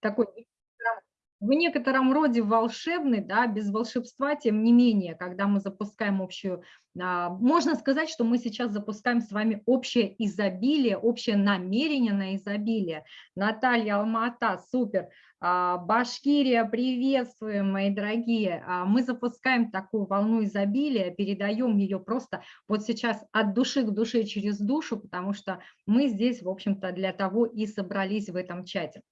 такой в некотором роде волшебный, да, без волшебства, тем не менее, когда мы запускаем общую, а, можно сказать, что мы сейчас запускаем с вами общее изобилие, общее намерение на изобилие. Наталья Алмата, супер. А, Башкирия, приветствуем, мои дорогие. А, мы запускаем такую волну изобилия, передаем ее просто вот сейчас от души к душе через душу, потому что мы здесь, в общем-то, для того и собрались в этом чате.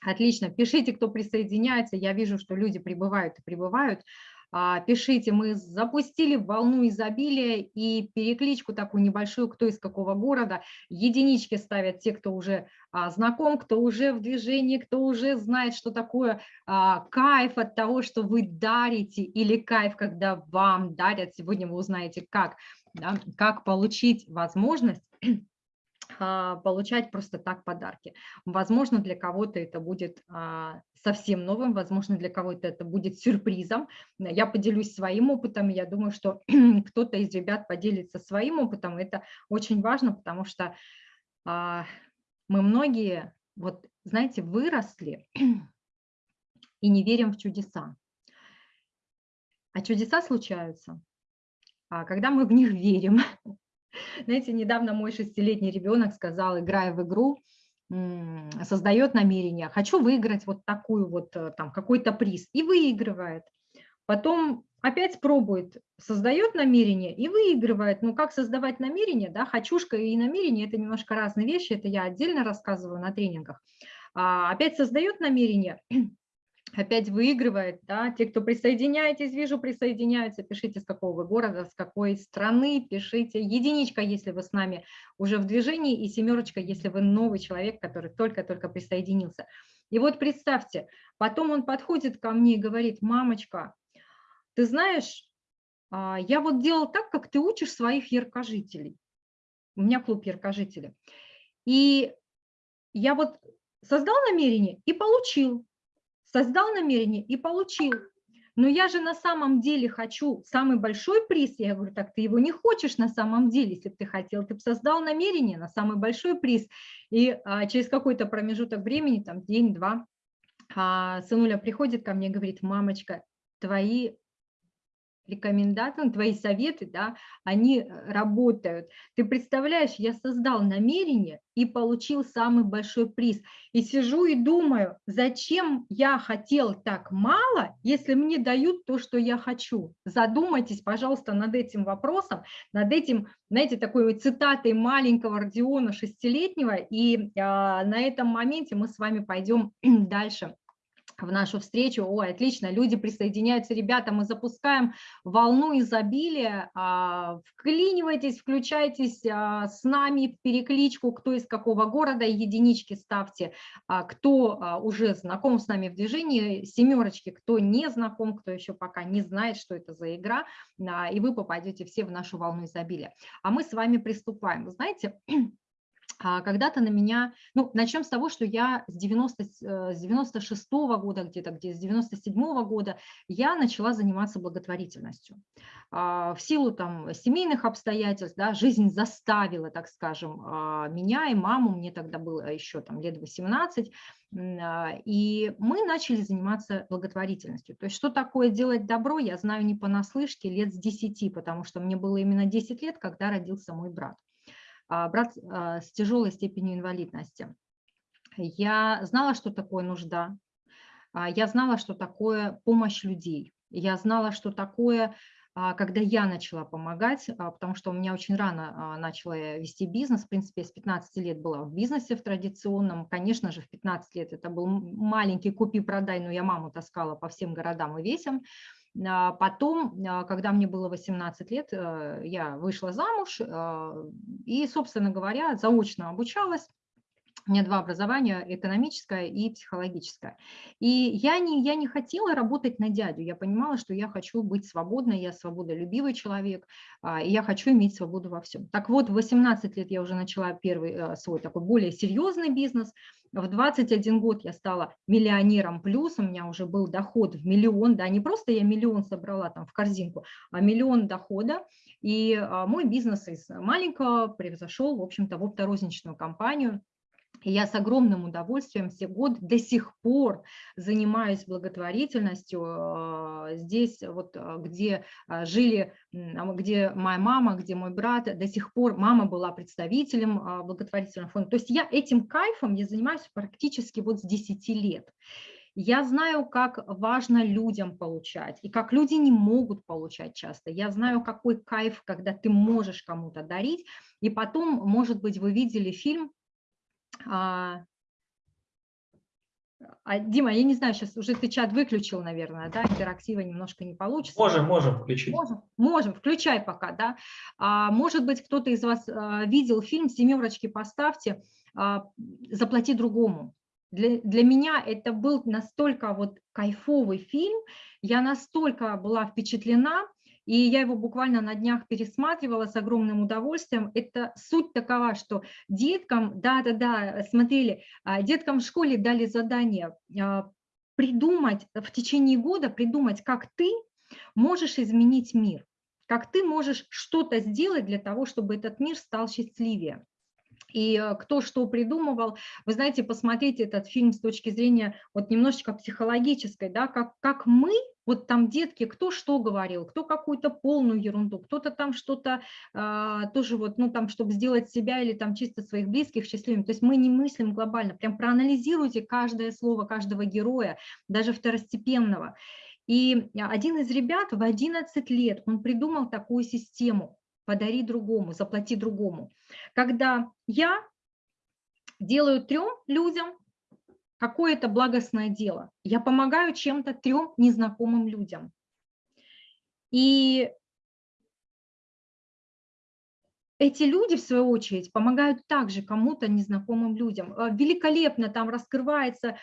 Отлично, пишите, кто присоединяется, я вижу, что люди прибывают и прибывают. А, пишите, мы запустили волну изобилия и перекличку такую небольшую, кто из какого города. Единички ставят те, кто уже а, знаком, кто уже в движении, кто уже знает, что такое а, кайф от того, что вы дарите, или кайф, когда вам дарят. Сегодня вы узнаете, как, да, как получить возможность получать просто так подарки. Возможно, для кого-то это будет а, совсем новым, возможно, для кого-то это будет сюрпризом. Я поделюсь своим опытом, я думаю, что кто-то из ребят поделится своим опытом. Это очень важно, потому что а, мы многие, вот знаете, выросли и не верим в чудеса. А чудеса случаются, когда мы в них верим. Знаете, недавно мой шестилетний ребенок сказал, играя в игру, создает намерение, хочу выиграть вот такую вот, э, там, какой-то приз, и выигрывает. Потом опять пробует, создает намерение и выигрывает. Ну, как создавать намерение, да, хочушка и намерение – это немножко разные вещи, это я отдельно рассказываю на тренингах. А, опять создает намерение, опять выигрывает, да, те, кто присоединяетесь, вижу, присоединяются, пишите, с какого вы города, с какой страны, пишите, единичка, если вы с нами уже в движении, и семерочка, если вы новый человек, который только-только присоединился. И вот представьте, потом он подходит ко мне и говорит, мамочка, ты знаешь, а, я вот делал так, как ты учишь своих яркожителей. У меня клуб яркожителей. И я вот создал намерение и получил создал намерение и получил. Но я же на самом деле хочу самый большой приз. Я говорю, так ты его не хочешь на самом деле, если бы ты хотел, ты бы создал намерение на самый большой приз. И а, через какой-то промежуток времени, там день-два, а, сынуля приходит ко мне и говорит, мамочка, твои рекомендации, ну, твои советы, да, они э, работают. Ты представляешь, я создал намерение и получил самый большой приз. И сижу и думаю, зачем я хотел так мало, если мне дают то, что я хочу. Задумайтесь, пожалуйста, над этим вопросом, над этим, знаете, такой цитатой маленького Родиона шестилетнего, и а, на этом моменте мы с вами пойдем дальше в нашу встречу. Ой, отлично, люди присоединяются. Ребята, мы запускаем волну изобилия. А, вклинивайтесь, включайтесь а, с нами в перекличку, кто из какого города, единички ставьте, а, кто уже знаком с нами в движении, семерочки, кто не знаком, кто еще пока не знает, что это за игра, и вы попадете все в нашу волну изобилия. А мы с вами приступаем. Знаете, когда-то на меня, ну, начнем с того, что я с, 90, э, с 96 -го года, где-то где с 97 -го года, я начала заниматься благотворительностью. А, в силу там семейных обстоятельств, да, жизнь заставила, так скажем, а, меня и маму, мне тогда было еще там лет 18, и мы начали заниматься благотворительностью. То есть что такое делать добро, я знаю не понаслышке лет с 10, потому что мне было именно 10 лет, когда родился мой брат. А, брат а, с тяжелой степенью инвалидности. Я знала, что такое нужда, а, я знала, что такое помощь людей, я знала, что такое, когда я начала помогать, потому что у меня очень рано начала вести бизнес, в принципе, с 15 лет была в бизнесе в традиционном, конечно же, в 15 лет это был маленький купи-продай, но я маму таскала по всем городам и весям, потом, а, когда мне было 18 лет, э, я вышла замуж а, и, собственно говоря, заочно обучалась. У меня два образования, экономическое и психологическое. И я не, я не хотела работать на дядю, я понимала, что я хочу быть свободной, я свободолюбивый человек, и я хочу иметь свободу во всем. Так вот, в 18 лет я уже начала первый э, свой такой более серьезный бизнес – в 21 год я стала миллионером плюс, у меня уже был доход в миллион, да, не просто я миллион собрала там в корзинку, а миллион дохода. И а, мой бизнес из маленького превзошел, в общем-то, в опторозничную компанию. Я с огромным удовольствием все годы до сих пор занимаюсь благотворительностью э, здесь, вот э, где э, жили, где моя мама, где мой брат, до сих пор мама была представителем благотворительного фонда. То есть я этим кайфом я занимаюсь практически вот с 10 лет. Я знаю, как важно людям получать, и как люди не могут получать часто. Я знаю, какой кайф, когда ты можешь кому-то дарить. И потом, может быть, вы видели фильм а, а, Дима, я не знаю, сейчас уже ты чат выключил, наверное, да, интерактива немножко не получится. Можем, можем включить. Можем, можем, включай пока, да. А, может быть, кто-то из вас а, видел фильм «Семерочки поставьте», а, «Заплати другому». Для, для меня это был настолько вот кайфовый фильм, я настолько была впечатлена, и я его буквально на днях пересматривала с огромным удовольствием. Это суть такова, что деткам, да-да-да, смотрели, а, деткам в школе дали задание а, придумать, в течение года придумать, как ты можешь изменить мир, как ты можешь что-то сделать для того, чтобы этот мир стал счастливее и э, кто что придумывал. Вы знаете, посмотрите этот фильм с точки зрения вот немножечко психологической, да, как, как мы, вот там детки, кто что говорил, кто какую-то полную ерунду, кто-то там что-то а, тоже вот, ну там, чтобы сделать себя или там чисто своих близких счастливыми. То есть мы не мыслим глобально, прям проанализируйте каждое слово каждого героя, даже второстепенного. И один из ребят в 11 лет, он придумал такую систему, подари другому, заплати другому. Когда я делаю трем людям какое-то благостное дело, я помогаю чем-то трем незнакомым людям. И эти люди, в свою очередь, помогают также кому-то незнакомым людям. Э, великолепно там раскрывается,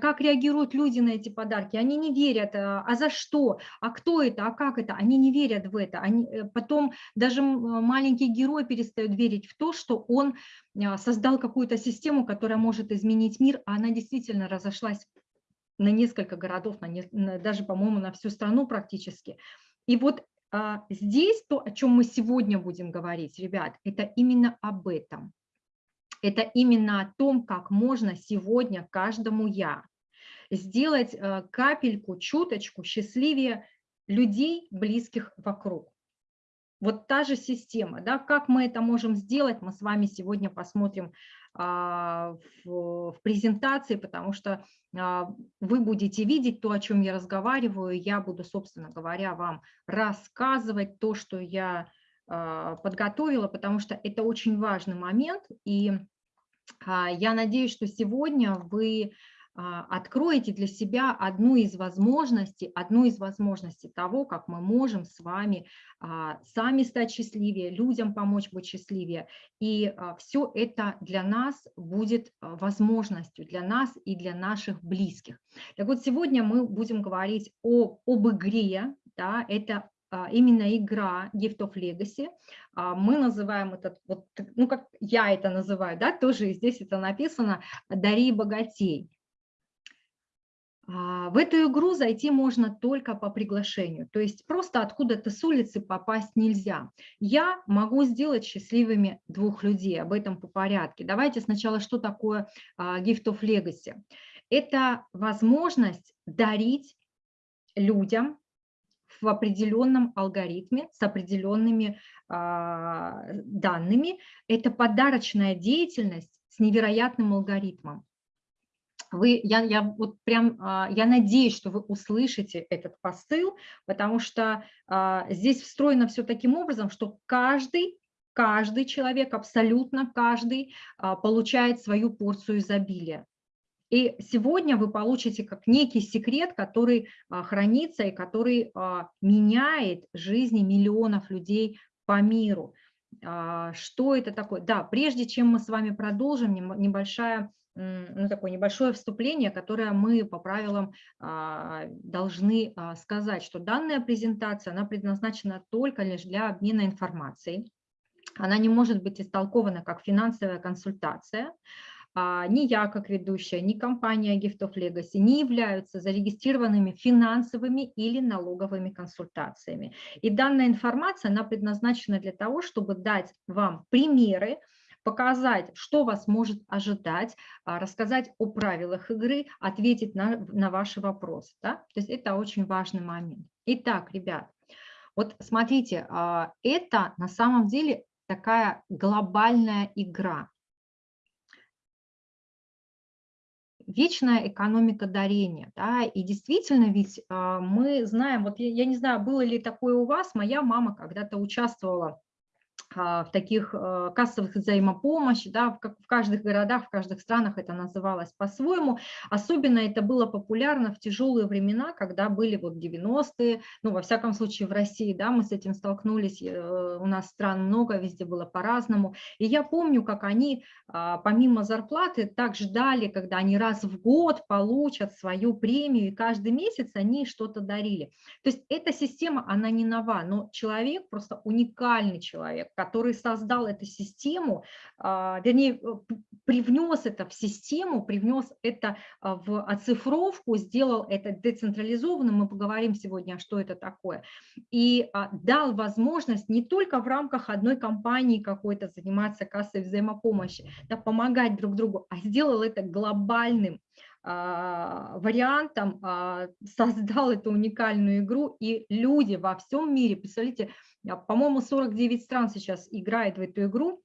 как реагируют люди на эти подарки. Они не верят, э, а за что, а кто это, а как это. Они не верят в это. Они, э, потом даже маленький герой перестает верить в то, что он создал какую-то систему, которая может изменить мир, а она действительно разошлась на несколько городов, на, на, даже, по-моему, на всю страну практически. И вот здесь то, о чем мы сегодня будем говорить, ребят, это именно об этом. Это именно о том, как можно сегодня каждому я сделать э, капельку, чуточку счастливее людей, близких вокруг. Вот та же система, да, как мы это можем сделать, мы с вами сегодня посмотрим а, в, в презентации, потому что а, вы будете видеть то, о чем я разговариваю, я буду, собственно говоря, вам рассказывать то, что я а, подготовила, потому что это очень важный момент, и я надеюсь, что сегодня вы а, откроете для себя одну из возможностей, одну из возможностей того, как мы можем с вами а, сами стать счастливее, людям помочь быть счастливее. И а, все это для нас будет возможностью, для нас и для наших близких. Так вот, сегодня мы будем говорить о, об игре, да, это именно игра Gift of Legacy. Мы называем этот, вот, ну как я это называю, да, тоже здесь это написано «Дари богатей». А, в эту игру зайти можно только по приглашению, то есть просто откуда-то с улицы попасть нельзя. Я могу сделать счастливыми двух людей, об этом по порядке. Давайте сначала, что такое а, Gift of Legacy. Это возможность дарить людям в определенном алгоритме с определенными а, данными. Это подарочная деятельность с невероятным алгоритмом вы, я, я вот прям, а, я надеюсь, что вы услышите этот посыл, потому что а, здесь встроено все таким образом, что каждый, каждый человек, абсолютно каждый а, получает свою порцию изобилия. И сегодня вы получите как некий секрет, который хранится и который меняет жизни миллионов людей по миру. Что это такое? Да, прежде чем мы с вами продолжим, небольшая ну, такое небольшое вступление, которое мы по правилам а, должны а, сказать, что данная презентация, она предназначена только лишь для обмена информацией. Она не может быть истолкована как финансовая консультация. А, ни я, как ведущая, ни компания Gift of Legacy не являются зарегистрированными финансовыми или налоговыми консультациями. И данная информация, она предназначена для того, чтобы дать вам примеры, показать, что вас может ожидать, а, рассказать о правилах игры, ответить на, на ваши вопросы. Да? То есть это очень важный момент. Итак, ребят, вот смотрите, а, это на самом деле такая глобальная игра. вечная экономика дарения. Да, и действительно, ведь а, мы знаем, вот я, я не знаю, было ли такое у вас, моя мама когда-то участвовала в таких а, кассовых взаимопомощи, да, в каждых городах, в каждых странах это называлось по-своему. Особенно это было популярно в тяжелые времена, когда были вот 90-е, ну, во всяком случае, в России, да, мы с этим столкнулись, э, у нас стран много, везде было по-разному. И я помню, как они, а, помимо зарплаты, так ждали, когда они раз в год получат свою премию, и каждый месяц они что-то дарили. То есть эта система, она не нова, но человек, просто уникальный человек, который создал эту систему, а, вернее, э, привнес это в систему, привнес это а, в оцифровку, сделал это децентрализованным, мы поговорим сегодня, что это такое, и а, дал возможность не только в рамках одной компании какой-то заниматься кассой взаимопомощи, да, помогать друг другу, а сделал это глобальным, вариантом создал эту уникальную игру, и люди во всем мире, представляете, а, по-моему, 49 стран сейчас играет в эту игру,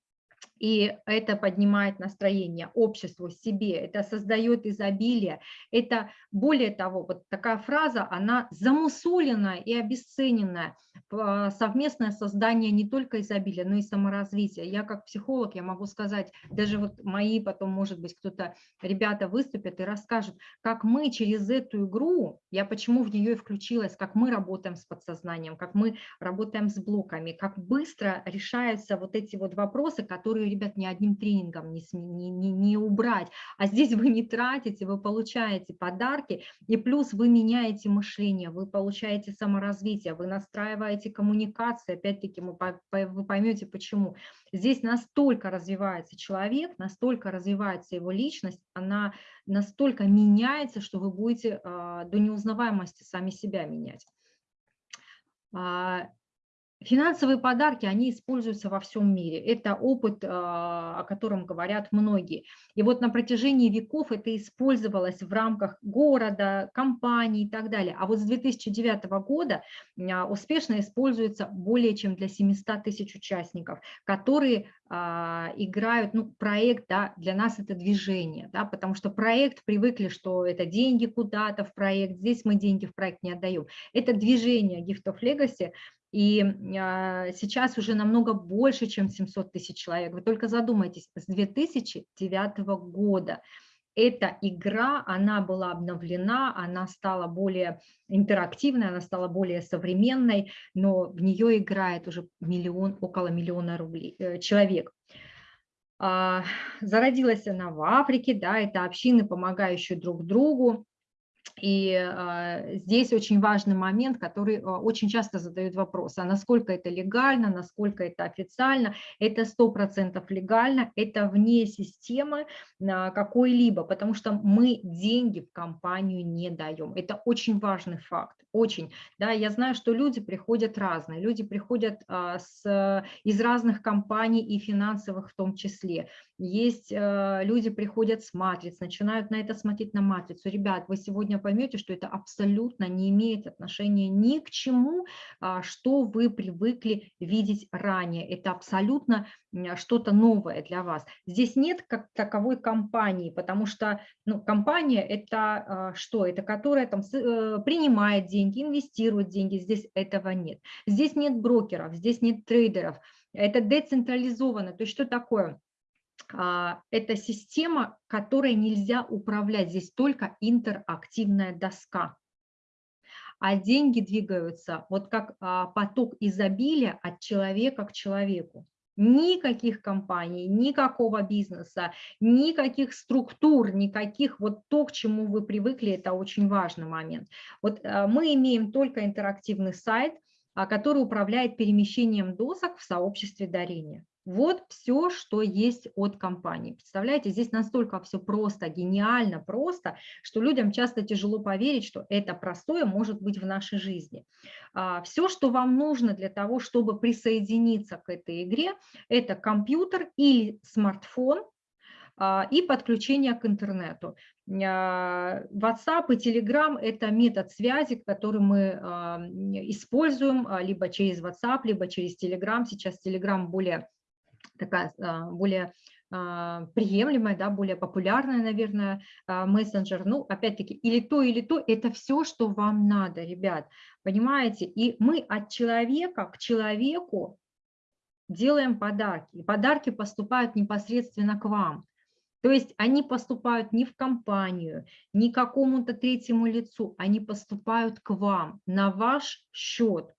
и это поднимает настроение обществу, себе, это создает изобилие. Это, более того, вот такая фраза, она замусоленная и обесцененная. А, совместное создание не только изобилия, но и саморазвития. Я как психолог, я могу сказать, даже вот мои потом, может быть, кто-то, ребята выступят и расскажут, как мы через эту игру, я почему в нее и включилась, как мы работаем с подсознанием, как мы работаем с блоками, как быстро решаются вот эти вот вопросы, которые, ребят, ни одним тренингом не, не, не, не убрать. А здесь вы не тратите, вы получаете подарки, и плюс вы меняете мышление, вы получаете саморазвитие, вы настраиваете коммуникации, опять-таки вы поймете почему. Здесь настолько развивается человек, настолько развивается его личность, она настолько меняется, что вы будете а, до неузнаваемости сами себя менять. Финансовые подарки, они используются во всем мире. Это опыт, а, о котором говорят многие. И вот на протяжении веков это использовалось в рамках города, компаний и так далее. А вот с 2009 года а, успешно используется более чем для 700 тысяч участников, которые а, играют, ну, проект, да, для нас это движение, да, потому что проект, привыкли, что это деньги куда-то в проект, здесь мы деньги в проект не отдаем. Это движение Gift of Legacy, и а, сейчас уже намного больше, чем 700 тысяч человек. Вы только задумайтесь, с 2009 года эта игра, она была обновлена, она стала более интерактивной, она стала более современной, но в нее играет уже миллион, около миллиона рублей, э, человек. А, зародилась она в Африке, да, это общины, помогающие друг другу, и э, здесь очень важный момент, который э, очень часто задают вопрос, а насколько это легально, насколько это официально. Это 100% легально, это вне системы э, какой-либо, потому что мы деньги в компанию не даем. Это очень важный факт, очень. Да, я знаю, что люди приходят разные, люди приходят э, с, из разных компаний и финансовых в том числе. Есть э, люди приходят с матриц, начинают на это смотреть на матрицу. Ребят, вы сегодня поймете, что это абсолютно не имеет отношения ни к чему, а, что вы привыкли видеть ранее. Это абсолютно что-то новое для вас. Здесь нет как таковой компании, потому что ну, компания это а, что? Это которая там э, принимает деньги, инвестирует деньги. Здесь этого нет. Здесь нет брокеров, здесь нет трейдеров. Это децентрализовано. То есть что такое? А, это система, которой нельзя управлять. Здесь только интерактивная доска. А деньги двигаются вот как а, поток изобилия от человека к человеку. Никаких компаний, никакого бизнеса, никаких структур, никаких вот то, к чему вы привыкли, это очень важный момент. Вот а, мы имеем только интерактивный сайт, который управляет перемещением досок в сообществе дарения. Вот все, что есть от компании. Представляете, здесь настолько все просто, гениально просто, что людям часто тяжело поверить, что это простое может быть в нашей жизни. А, все, что вам нужно для того, чтобы присоединиться к этой игре, это компьютер или смартфон, а, и подключение к интернету. А, WhatsApp и Telegram – это метод связи, который мы используем либо через WhatsApp, либо через Telegram. Сейчас Telegram более такая а, более а, приемлемая, да, более популярная, наверное, а, мессенджер. Ну, опять-таки, или то, или то, это все, что вам надо, ребят, понимаете? И мы от человека к человеку делаем подарки, и подарки поступают непосредственно к вам. То есть они поступают не в компанию, не к какому-то третьему лицу, они поступают к вам на ваш счет.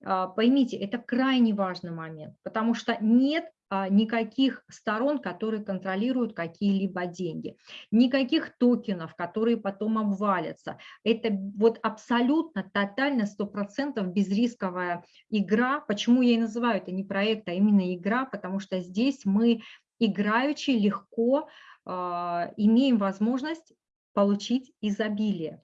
Поймите, это крайне важный момент, потому что нет никаких сторон, которые контролируют какие-либо деньги, никаких токенов, которые потом обвалятся. Это вот абсолютно, тотально, 100% безрисковая игра. Почему я и называю это не проект, а именно игра, потому что здесь мы играючи легко э, имеем возможность получить изобилие.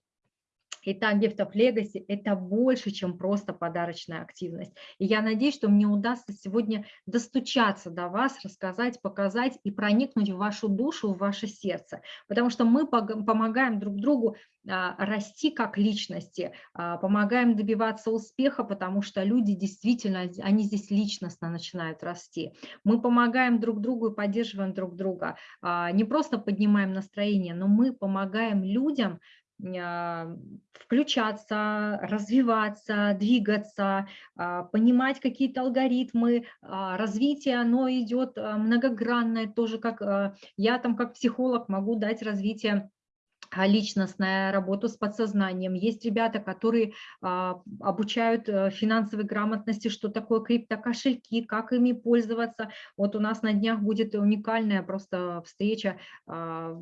Итак, Gift of Legacy – это больше, чем просто подарочная активность. И я надеюсь, что мне удастся сегодня достучаться до вас, рассказать, показать и проникнуть в вашу душу, в ваше сердце. Потому что мы помогаем друг другу а, расти как личности, а, помогаем добиваться успеха, потому что люди действительно, они здесь личностно начинают расти. Мы помогаем друг другу и поддерживаем друг друга. А, не просто поднимаем настроение, но мы помогаем людям включаться, развиваться, двигаться, а, понимать какие-то алгоритмы, а, развитие, оно идет многогранное, тоже как я там как психолог могу дать развитие а, личностная работа с подсознанием. Есть ребята, которые а, обучают э, финансовой грамотности, что такое криптокошельки, как ими пользоваться. Вот у нас на днях будет уникальная просто встреча а,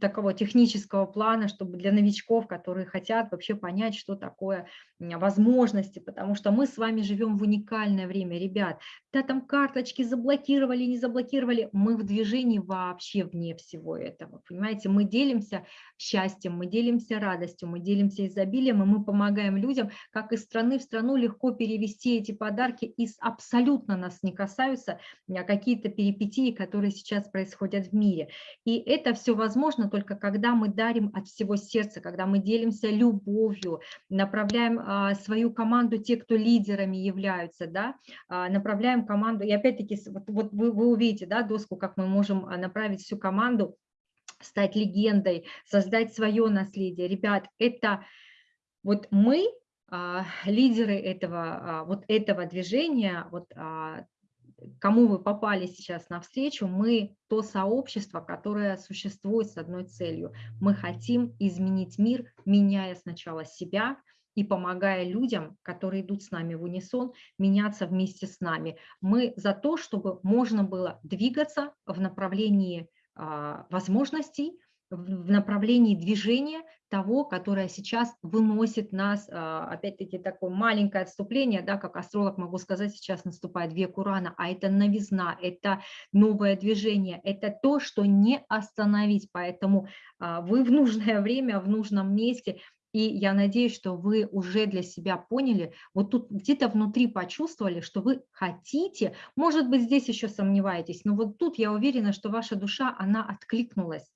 такого технического плана, чтобы для новичков, которые хотят вообще понять, что такое возможности, потому что мы с вами живем в уникальное время, ребят. Да, там карточки заблокировали, не заблокировали, мы в движении вообще вне всего этого, понимаете, мы делимся счастьем, мы делимся радостью, мы делимся изобилием, и мы помогаем людям, как из страны в страну легко перевести эти подарки, и абсолютно нас не касаются а, какие-то перипетии, которые сейчас происходят в мире. И это все возможно только когда мы дарим от всего сердца, когда мы делимся любовью, направляем а, свою команду, те, кто лидерами являются, да, а, направляем команду, и опять-таки вот, вот вы, вы увидите, да, доску, как мы можем направить всю команду стать легендой, создать свое наследие. Ребят, это вот мы, а, лидеры этого, а, вот этого движения, вот а, кому вы попали сейчас навстречу, мы то сообщество, которое существует с одной целью. Мы хотим изменить мир, меняя сначала себя и помогая людям, которые идут с нами в унисон, меняться вместе с нами. Мы за то, чтобы можно было двигаться в направлении возможностей в направлении движения того, которое сейчас выносит нас, а, опять-таки такое маленькое отступление, да, как астролог могу сказать, сейчас наступает век Урана, а это новизна, это новое движение, это то, что не остановить, поэтому а, вы в нужное время, в нужном месте, и я надеюсь, что вы уже для себя поняли, вот тут где-то внутри почувствовали, что вы хотите, может быть, здесь еще сомневаетесь, но вот тут я уверена, что ваша душа, она откликнулась.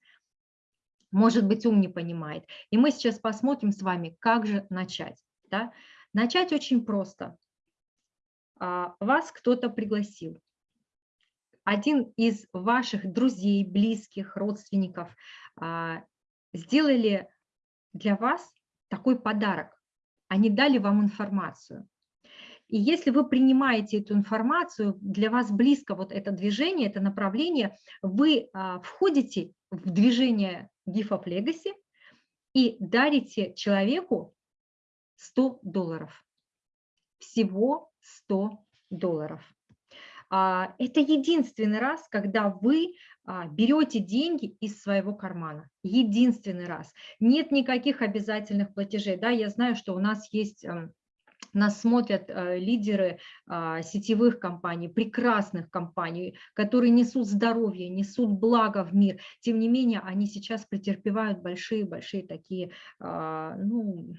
Может быть, ум не понимает. И мы сейчас посмотрим с вами, как же начать. Да? Начать очень просто. А, вас кто-то пригласил. Один из ваших друзей, близких, родственников а, сделали для вас такой подарок. Они дали вам информацию. И если вы принимаете эту информацию, для вас близко вот это движение, это направление, вы а, входите в движение GIF of Legacy и дарите человеку 100 долларов. Всего 100 долларов. А, это единственный раз, когда вы берете деньги из своего кармана. Единственный раз. Нет никаких обязательных платежей. Да, я знаю, что у нас есть эм, нас смотрят э, лидеры э, сетевых компаний, прекрасных компаний, которые несут здоровье, несут благо в мир. Тем не менее, они сейчас претерпевают большие-большие такие, э, ну,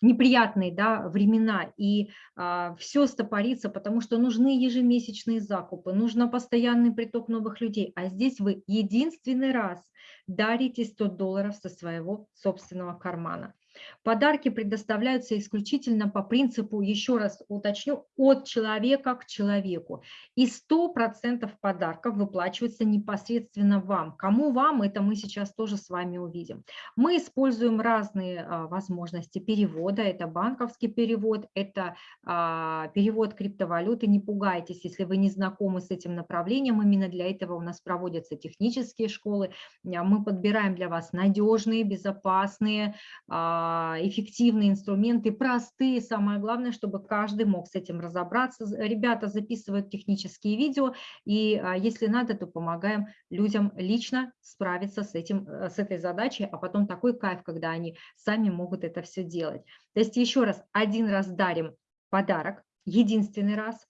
неприятные да, времена, и а, все стопорится, потому что нужны ежемесячные закупы, нужно постоянный приток новых людей, а здесь вы единственный раз дарите 100 долларов со своего собственного кармана. Подарки предоставляются исключительно по принципу, еще раз уточню, от человека к человеку. И 100% подарков выплачивается непосредственно вам. Кому вам, это мы сейчас тоже с вами увидим. Мы используем разные а, возможности перевода. Это банковский перевод, это а, перевод криптовалюты. Не пугайтесь, если вы не знакомы с этим направлением. Именно для этого у нас проводятся технические школы. Мы подбираем для вас надежные, безопасные, а, эффективные инструменты, простые, самое главное, чтобы каждый мог с этим разобраться. Ребята записывают технические видео, и а, если надо, то помогаем людям лично справиться с, этим, э, с этой задачей, а потом такой кайф, когда они сами могут это все делать. То есть еще раз, один раз дарим подарок, единственный раз.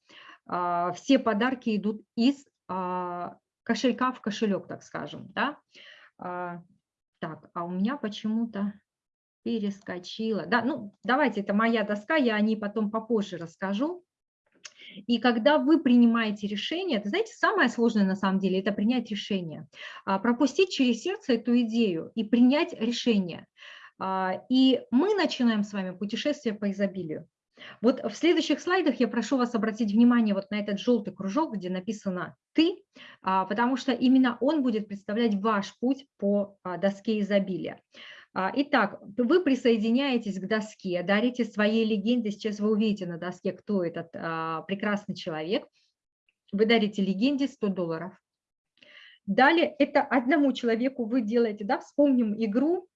А, все подарки идут из кошелька в кошелек, так скажем. Да? Так, а у меня почему-то перескочила. Да, ну, давайте, это моя доска, я о ней потом попозже расскажу. И когда вы принимаете решение, это, знаете, самое сложное на самом деле – это принять решение. А, пропустить через сердце эту идею и принять решение. А, и мы начинаем с вами путешествие по изобилию. Вот в следующих слайдах я прошу вас обратить внимание вот на этот желтый кружок, где написано «ты», а, потому что именно он будет представлять ваш путь по доске изобилия. А, итак, вы присоединяетесь к доске, дарите своей легенде, сейчас вы увидите на доске, кто этот а, прекрасный человек, вы дарите легенде 100 долларов. Далее это одному человеку вы делаете, да, вспомним игру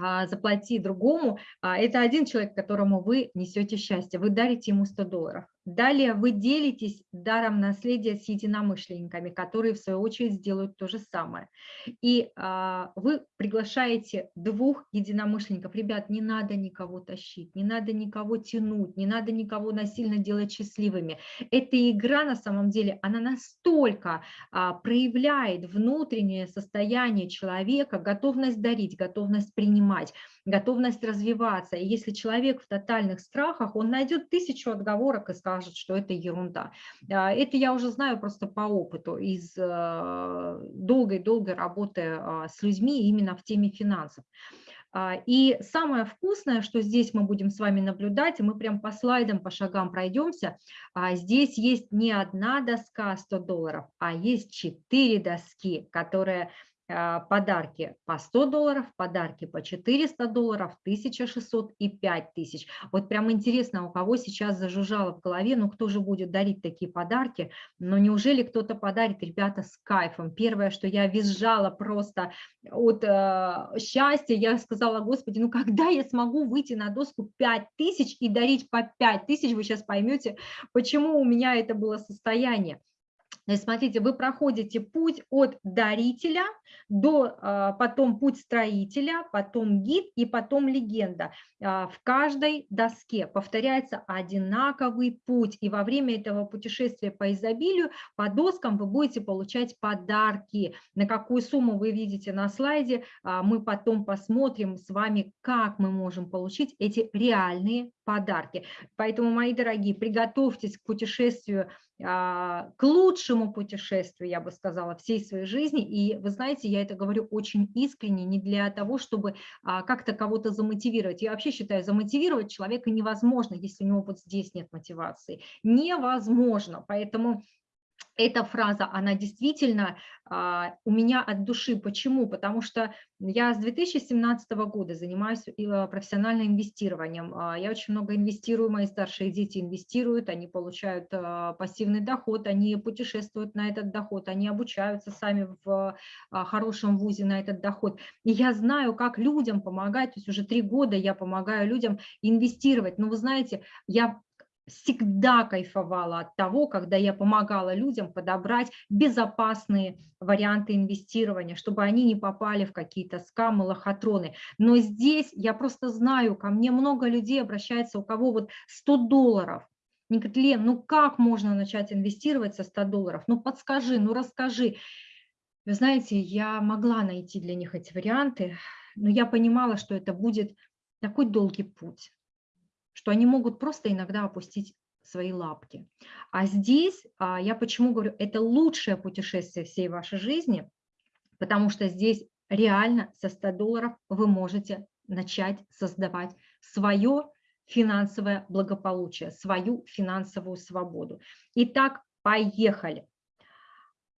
а, «Заплати другому», это один человек, которому вы несете счастье, вы дарите ему 100 долларов. Далее вы делитесь даром наследия с единомышленниками, которые в свою очередь сделают то же самое. И а, вы приглашаете двух единомышленников. Ребят, не надо никого тащить, не надо никого тянуть, не надо никого насильно делать счастливыми. Эта игра на самом деле, она настолько а, проявляет внутреннее состояние человека, готовность дарить, готовность принимать готовность развиваться. И если человек в тотальных страхах, он найдет тысячу отговорок и скажет, что это ерунда. А, это я уже знаю просто по опыту из э, долгой-долгой работы а, с людьми именно в теме финансов. А, и самое вкусное, что здесь мы будем с вами наблюдать, и мы прям по слайдам, по шагам пройдемся, здесь есть не одна доска 100 долларов, а есть четыре доски, которые а, подарки по 100 долларов, подарки по 400 долларов, 1600 и 5000. Вот прям интересно, у кого сейчас зажужжало в голове, ну кто же будет дарить такие подарки, но неужели кто-то подарит, ребята, с кайфом. Первое, что я визжала просто от э, счастья, я сказала, господи, ну когда я смогу выйти на доску 5000 и дарить по 5000, вы сейчас поймете, почему у меня это было состояние. Есть, смотрите, вы проходите путь от дарителя до а, потом путь строителя, потом гид и потом легенда. А, в каждой доске повторяется одинаковый путь, и во время этого путешествия по изобилию по доскам вы будете получать подарки. На какую сумму вы видите на слайде, а, мы потом посмотрим с вами, как мы можем получить эти реальные подарки. Поэтому, мои дорогие, приготовьтесь к путешествию к лучшему путешествию, я бы сказала, всей своей жизни. И вы знаете, я это говорю очень искренне, не для того, чтобы а, как-то кого-то замотивировать. Я вообще считаю, замотивировать человека невозможно, если у него вот здесь нет мотивации. Невозможно. Поэтому эта фраза, она действительно а, у меня от души. Почему? Потому что я с 2017 года занимаюсь а, профессиональным инвестированием. А, я очень много инвестирую, мои старшие дети инвестируют, они получают а, пассивный доход, они путешествуют на этот доход, они обучаются сами в хорошем вузе на этот доход. И я знаю, как людям помогать, то есть уже три года я помогаю людям инвестировать. Но вы знаете, я всегда кайфовала от того, когда я помогала людям подобрать безопасные варианты инвестирования, чтобы они не попали в какие-то скамы, лохотроны. Но здесь я просто знаю, ко мне много людей обращается, у кого вот 100 долларов. Они говорят, Лен, ну как можно начать инвестировать со 100 долларов? Ну подскажи, ну расскажи. Вы знаете, я могла найти для них эти варианты, но я понимала, что это будет такой долгий путь что они могут просто иногда опустить свои лапки. А здесь, а, я почему говорю, это лучшее путешествие всей вашей жизни, потому что здесь реально со 100 долларов вы можете начать создавать свое финансовое благополучие, свою финансовую свободу. Итак, поехали.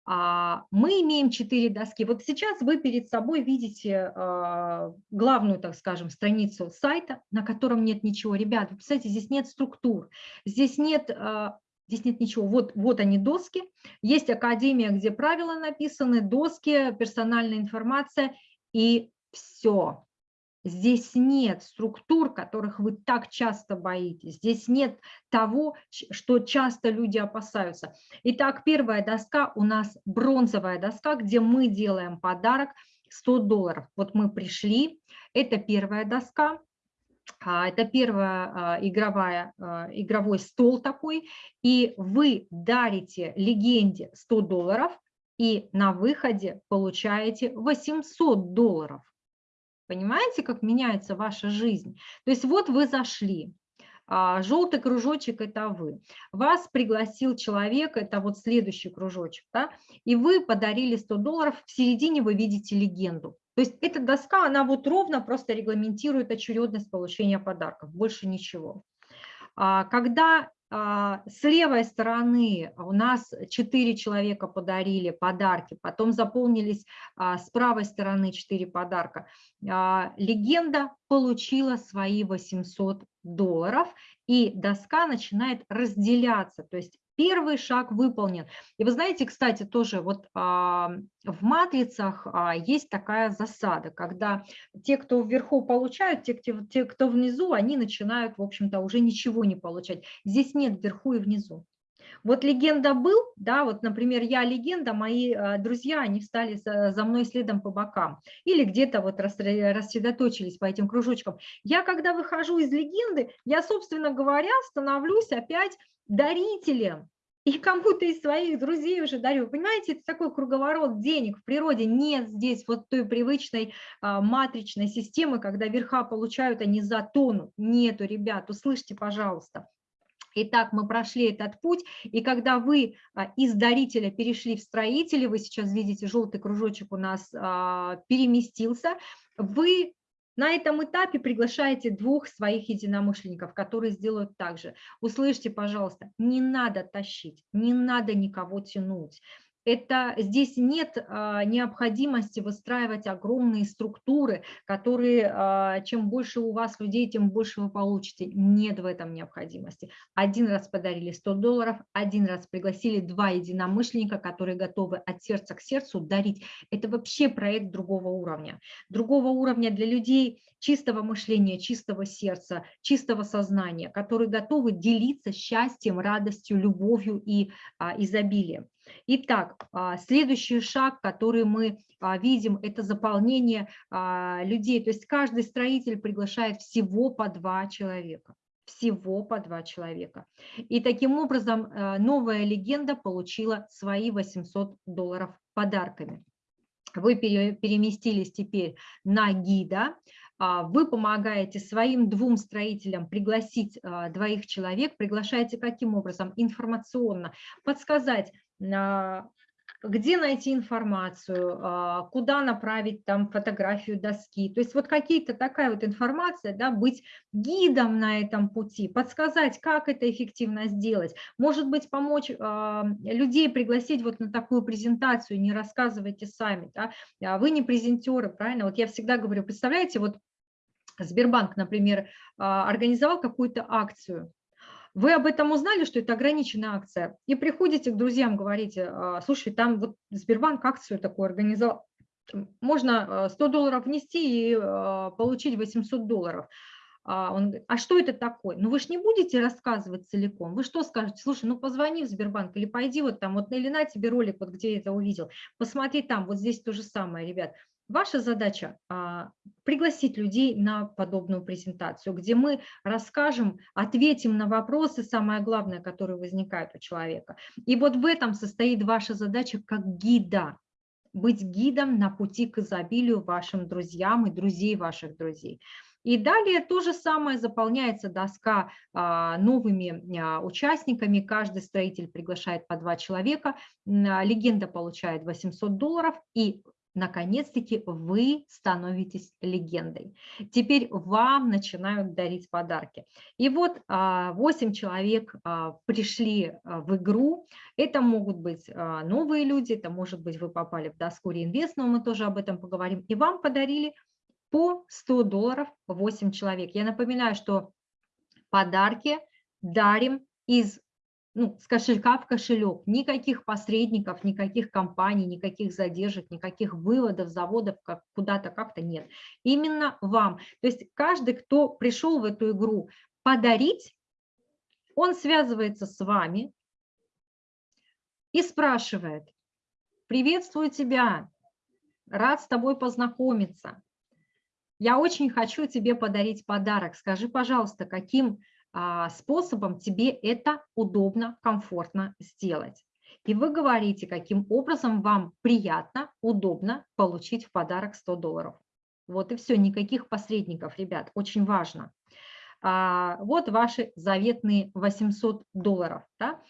А, мы имеем четыре доски. Вот сейчас вы перед собой видите а, главную, так скажем, страницу сайта, на котором нет ничего. Ребят, вы представляете, здесь нет структур, здесь нет, а, здесь нет ничего. Вот, вот они доски. Есть академия, где правила написаны, доски, персональная информация и все. Здесь нет структур, которых вы так часто боитесь. Здесь нет того, что часто люди опасаются. Итак, первая доска у нас бронзовая доска, где мы делаем подарок 100 долларов. Вот мы пришли, это первая доска. А, это первая а, игровая, а, игровой стол такой, и вы дарите легенде 100 долларов, и на выходе получаете 800 долларов. Понимаете, как меняется ваша жизнь? То есть вот вы зашли, а, желтый кружочек – это вы. Вас пригласил человек, это вот следующий кружочек, да, и вы подарили 100 долларов, в середине вы видите легенду. То есть эта доска, она вот ровно просто регламентирует очередность получения подарков, больше ничего. А, когда с левой стороны у нас 4 человека подарили подарки, потом заполнились а, с правой стороны 4 подарка. А, легенда получила свои 800 долларов, и доска начинает разделяться, то есть первый шаг выполнен. И вы знаете, кстати, тоже вот а, в матрицах а, есть такая засада, когда те, кто вверху получают, те, те, те, кто внизу, они начинают, в общем-то, уже ничего не получать. Здесь нет вверху и внизу. Вот легенда был, да, вот, например, я легенда, мои а, друзья, они встали за, мной следом по бокам или где-то вот рассредоточились по этим кружочкам. Я, когда выхожу из легенды, я, собственно говоря, становлюсь опять дарителем, и кому-то из своих друзей уже дарю. Понимаете, это такой круговорот денег в природе. Нет здесь вот той привычной а, матричной системы, когда верха получают, они за тону. Нету, ребят, услышьте, пожалуйста. Итак, мы прошли этот путь, и когда вы а, из дарителя перешли в строителя, вы сейчас видите, желтый кружочек у нас а, переместился, вы на этом этапе приглашаете двух своих единомышленников, которые сделают так же. Услышьте, пожалуйста, не надо тащить, не надо никого тянуть это здесь нет а, необходимости выстраивать огромные структуры, которые а, чем больше у вас людей, тем больше вы получите. Нет в этом необходимости. Один раз подарили 100 долларов, один раз пригласили два единомышленника, которые готовы от сердца к сердцу дарить. Это вообще проект другого уровня. Другого уровня для людей чистого мышления, чистого сердца, чистого сознания, которые готовы делиться счастьем, радостью, любовью и а, изобилием. Итак, а, следующий шаг, который мы а, видим, это заполнение а, людей. То есть каждый строитель приглашает всего по два человека. Всего по два человека. И таким образом новая легенда получила свои 800 долларов подарками. Вы переместились теперь на гида, вы помогаете своим двум строителям пригласить двоих человек, приглашаете каким образом? Информационно, подсказать, где найти информацию, а, куда направить там фотографию доски. То есть вот какие-то такая вот информация, да, быть гидом на этом пути, подсказать, как это эффективно сделать. Может быть, помочь а, людей пригласить вот на такую презентацию, не рассказывайте сами. Да? А вы не презентеры, правильно? Вот я всегда говорю, представляете, вот Сбербанк, например, организовал какую-то акцию, вы об этом узнали, что это ограниченная акция, и приходите к друзьям, говорите, «А, слушай, там вот Сбербанк акцию такую организовал, можно 100 а, долларов внести и а, получить 800 долларов. он а что это такое? Ну вы же не будете рассказывать целиком. Вы что скажете? Слушай, ну позвони в Сбербанк или пойди вот там, вот или на тебе ролик, вот где я это увидел. Посмотри там, вот здесь то же самое, ребят. Ваша задача а, пригласить людей на подобную презентацию, где мы расскажем, ответим на вопросы, самое главное, которые возникают у человека. И вот в этом состоит ваша задача как гида, быть гидом на пути к изобилию вашим друзьям и друзей ваших друзей. И далее то же самое заполняется доска а, новыми а, участниками. Каждый строитель приглашает по два человека. Легенда получает 800 долларов. И наконец-таки вы становитесь легендой. Теперь вам начинают дарить подарки. И вот 8 а, человек пришли в игру. Это могут быть новые люди, это может быть вы попали в доску реинвест, но мы тоже об этом поговорим. И вам подарили по 100 долларов 8 человек. Я напоминаю, что подарки дарим из ну, с кошелька в кошелек. Никаких посредников, никаких компаний, никаких задержек, никаких выводов заводов куда-то как-то нет. Именно вам. То есть каждый, кто пришел в эту игру подарить, он связывается с вами и спрашивает, приветствую тебя, рад с тобой познакомиться. Я очень хочу тебе подарить подарок. Скажи, пожалуйста, каким способом тебе это удобно, комфортно сделать. И вы говорите, каким образом вам приятно, удобно получить в подарок 100 долларов. Вот и все, никаких посредников, ребят, очень важно. А, вот ваши заветные 800 долларов. Да?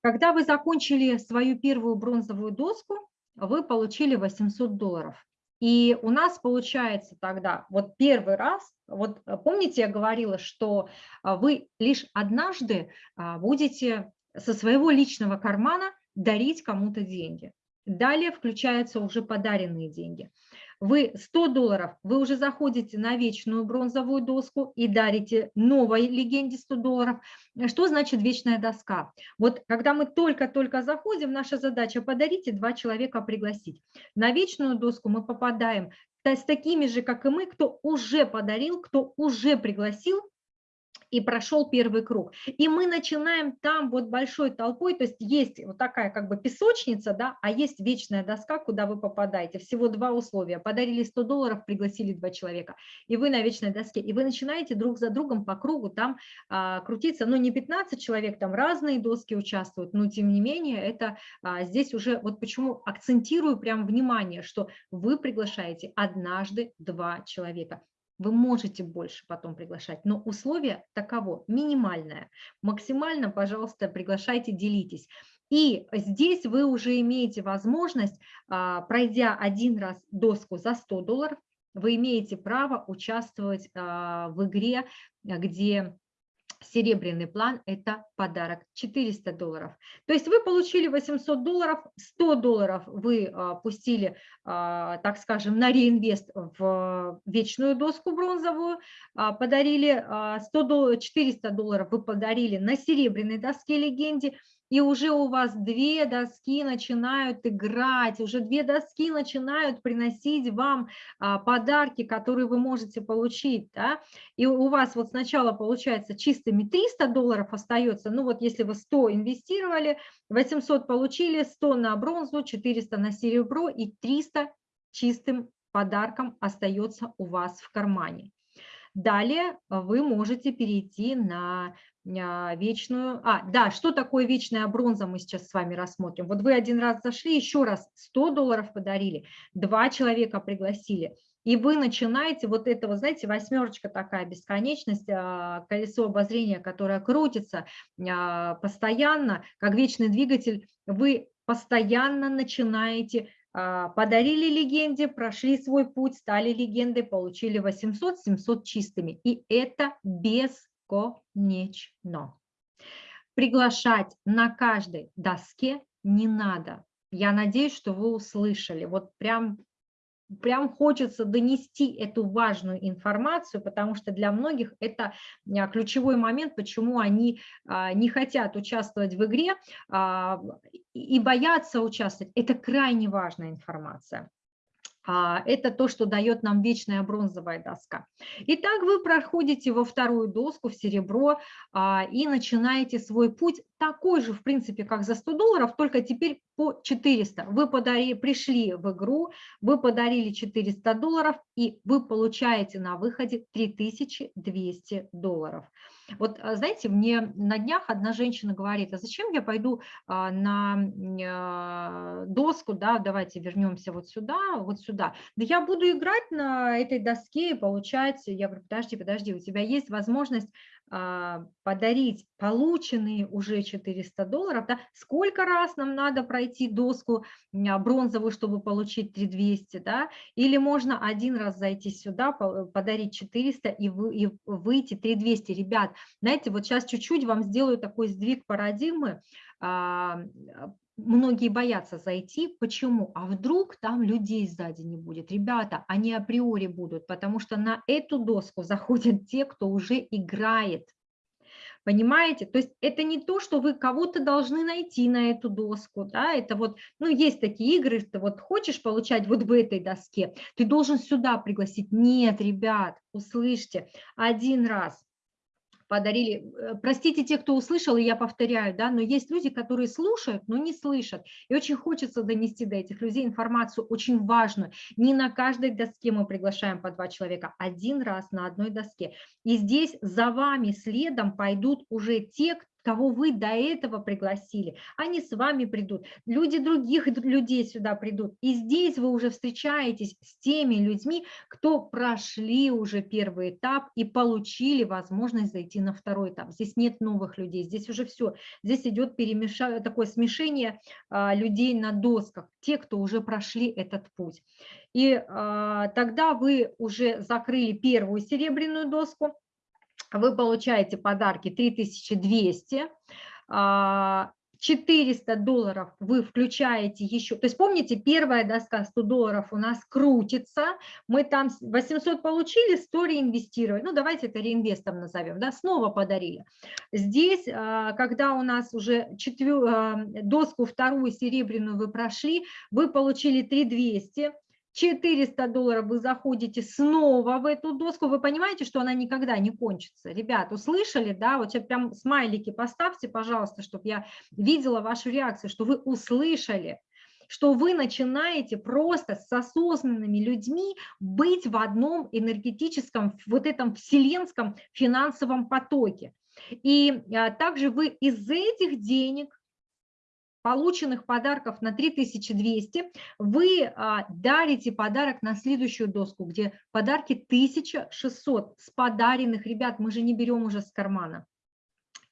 Когда вы закончили свою первую бронзовую доску, вы получили 800 долларов. И у нас получается тогда, вот первый раз, вот э, помните, я говорила, что а, вы лишь однажды а, будете со своего личного кармана дарить кому-то деньги. Далее включаются уже подаренные деньги вы 100 долларов, вы уже заходите на вечную бронзовую доску и дарите новой легенде 100 долларов. Что значит вечная доска? Вот когда мы только-только заходим, наша задача подарить и два человека пригласить. На вечную доску мы попадаем с такими же, как и мы, кто уже подарил, кто уже пригласил и прошел первый круг. И мы начинаем там вот большой толпой, то есть есть вот такая как бы песочница, да, а есть вечная доска, куда вы попадаете. Всего два условия. Подарили 100 долларов, пригласили два человека, и вы на вечной доске. И вы начинаете друг за другом по кругу там а, крутиться. Ну, не 15 человек, там разные доски участвуют, но тем не менее это а, здесь уже, вот почему акцентирую прям внимание, что вы приглашаете однажды два человека. Вы можете больше потом приглашать, но условие таково, минимальное. Максимально, пожалуйста, приглашайте, делитесь. И здесь вы уже имеете возможность, а, пройдя один раз доску за 100 долларов, вы имеете право участвовать а, в игре, где Серебряный план – это подарок 400 долларов. То есть вы получили 800 долларов, 100 долларов вы а, пустили, а, так скажем, на реинвест в вечную доску бронзовую, а, подарили 100 долларов, 400 долларов вы подарили на серебряной доске легенде – и уже у вас две доски начинают играть, уже две доски начинают приносить вам а, подарки, которые вы можете получить. Да? И у вас вот сначала получается чистыми 300 долларов остается, ну вот если вы 100 инвестировали, 800 получили, 100 на бронзу, 400 на серебро и 300 чистым подарком остается у вас в кармане. Далее вы можете перейти на вечную... А, да, что такое вечная бронза мы сейчас с вами рассмотрим. Вот вы один раз зашли, еще раз 100 долларов подарили, два человека пригласили, и вы начинаете вот этого, знаете, восьмерочка такая, бесконечность, а, колесо обозрения, которое крутится а, постоянно, как вечный двигатель, вы постоянно начинаете подарили легенде, прошли свой путь, стали легендой, получили 800-700 чистыми. И это без конечно. Приглашать на каждой доске не надо. Я надеюсь, что вы услышали. Вот прям, прям хочется донести эту важную информацию, потому что для многих это а, ключевой момент, почему они а, не хотят участвовать в игре а, и боятся участвовать. Это крайне важная информация. А, это то, что дает нам вечная бронзовая доска. Итак, вы проходите во вторую доску, в серебро, а, и начинаете свой путь такой же, в принципе, как за 100 долларов, только теперь по 400. Вы подарили, пришли в игру, вы подарили 400 долларов, и вы получаете на выходе 3200 долларов. Вот, а, знаете, мне на днях одна женщина говорит, а зачем я пойду а, на а, доску, да, давайте вернемся вот сюда, вот сюда. Да я буду играть на этой доске и получать, я говорю, подожди, подожди, у тебя есть возможность подарить полученные уже 400 долларов, да, сколько раз нам надо пройти доску а, бронзовую, чтобы получить 3200, да, или можно один раз зайти сюда, подарить 400 и, вы, и выйти 3200. Ребят, знаете, вот сейчас чуть-чуть вам сделаю такой сдвиг парадигмы, а, многие боятся зайти. Почему? А вдруг там людей сзади не будет? Ребята, они априори будут, потому что на эту доску заходят те, кто уже играет. Понимаете? То есть это не то, что вы кого-то должны найти на эту доску, да, это вот, ну, есть такие игры, ты вот хочешь получать вот в этой доске, ты должен сюда пригласить. Нет, ребят, услышьте, один раз подарили. Э, простите те, кто услышал, и я повторяю, да, но есть люди, которые слушают, но не слышат. И очень хочется донести до этих людей информацию очень важную. Не на каждой доске мы приглашаем по два человека, один раз на одной доске. И здесь за вами следом пойдут уже те, кого вы до этого пригласили. Они с вами придут, люди других людей сюда придут. И здесь вы уже встречаетесь с теми людьми, кто прошли уже первый этап и получили возможность зайти на второй этап. Здесь нет новых людей, здесь уже все. Здесь идет перемеша... такое смешение а, людей на досках, те, кто уже прошли этот путь. И а, тогда вы уже закрыли первую серебряную доску, вы получаете подарки 3200, 400 а, долларов вы включаете еще, то есть помните, первая доска 100 долларов у нас крутится, мы там 800 получили, 100 реинвестировали, ну давайте это реинвестом назовем, да, снова подарили. Здесь, а, когда у нас уже четвер... А, доску вторую серебряную вы прошли, вы получили 3200, 400 долларов вы заходите снова в эту доску, вы понимаете, что она никогда не кончится. Ребят, услышали, да, вот сейчас прям смайлики поставьте, пожалуйста, чтобы я видела вашу реакцию, что вы услышали, что вы начинаете просто с осознанными людьми быть в одном энергетическом, вот этом вселенском финансовом потоке. И а, также вы из этих денег полученных подарков на 3200 вы а, дарите подарок на следующую доску, где подарки 1600 с подаренных, ребят, мы же не берем уже с кармана.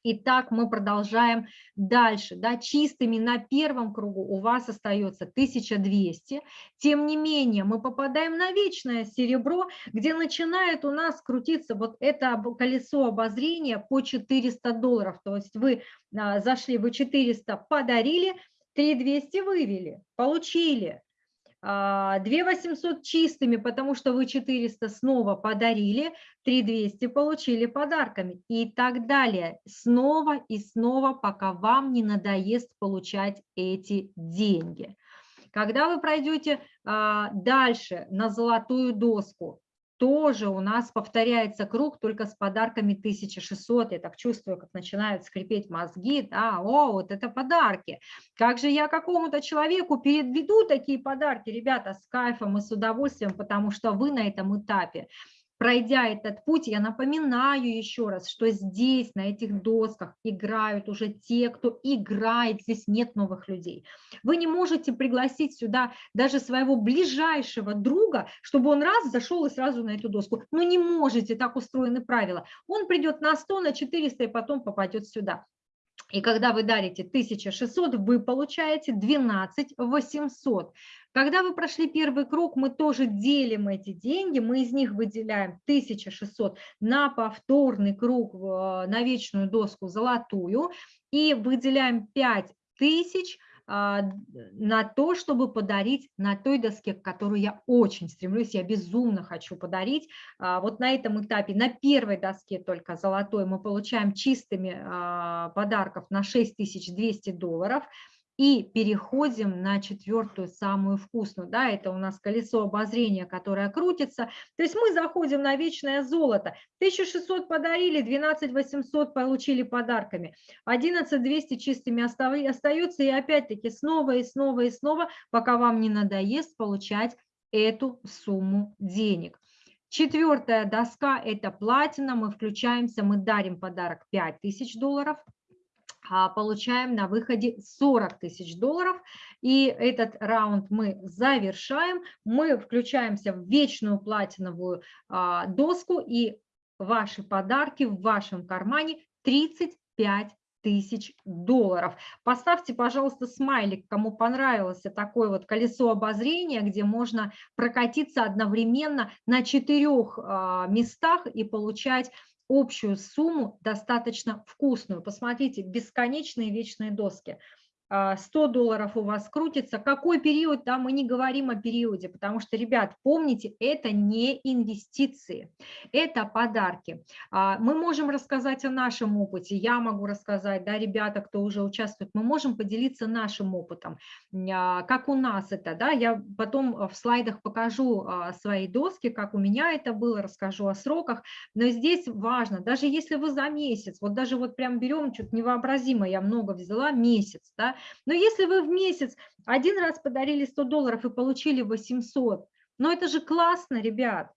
Итак, мы продолжаем дальше. Да, чистыми на первом кругу у вас остается 1200. Тем не менее, мы попадаем на вечное серебро, где начинает у нас крутиться вот это колесо обозрения по 400 долларов. То есть вы а, зашли, вы 400 подарили, 3200 вывели, получили. 2800 а, чистыми, потому что вы 400 снова подарили, 3200 получили подарками и так далее. Снова и снова, пока вам не надоест получать эти деньги. Когда вы пройдете а, дальше на золотую доску, тоже у нас повторяется круг, только с подарками 1600. Я так чувствую, как начинают скрипеть мозги. Да, о, вот это подарки. Как же я какому-то человеку передведу такие подарки, ребята, с кайфом и с удовольствием, потому что вы на этом этапе пройдя этот путь, я напоминаю еще раз, что здесь, на этих досках, играют уже те, кто играет, здесь нет новых людей. Вы не можете пригласить сюда даже своего ближайшего друга, чтобы он раз зашел и сразу на эту доску. Ну не можете, так устроены правила. Он придет на 100, на 400 и потом попадет сюда. И когда вы дарите 1600, вы получаете 12 800. Когда вы прошли первый круг, мы тоже делим эти деньги, мы из них выделяем 1600 на повторный круг, на вечную доску золотую и выделяем 5000 а, на то, чтобы подарить на той доске, которую я очень стремлюсь, я безумно хочу подарить. А, вот на этом этапе, на первой доске только золотой, мы получаем чистыми а, подарков на 6200 долларов. И переходим на четвертую, самую вкусную. Да, это у нас колесо обозрения, которое крутится. То есть мы заходим на вечное золото. 1600 подарили, 12 800 получили подарками. 11 200 чистыми остается. И опять-таки снова и снова и снова, пока вам не надоест получать эту сумму денег. Четвертая доска – это платина. Мы включаемся, мы дарим подарок 5000 долларов – получаем на выходе 40 тысяч долларов. И этот раунд мы завершаем. Мы включаемся в вечную платиновую а, доску и ваши подарки в вашем кармане 35 тысяч долларов. Поставьте, пожалуйста, смайлик, кому понравилось такое вот колесо обозрения, где можно прокатиться одновременно на четырех а, местах и получать общую сумму достаточно вкусную. Посмотрите, бесконечные вечные доски – 100 а, долларов у вас крутится. Какой период, да, мы не говорим о периоде, потому что, ребят, помните, это не инвестиции, это подарки. А, мы можем рассказать о нашем опыте, я могу рассказать, да, ребята, кто уже участвует, мы можем поделиться нашим опытом, а, как у нас это, да, я потом в слайдах покажу свои доски, как у меня это было, расскажу о сроках, но здесь важно, даже если вы за месяц, вот даже вот прям берем, что-то невообразимое, я много взяла, месяц, да, но если вы в месяц один раз подарили 100 долларов и получили 800, ну это же классно, ребят.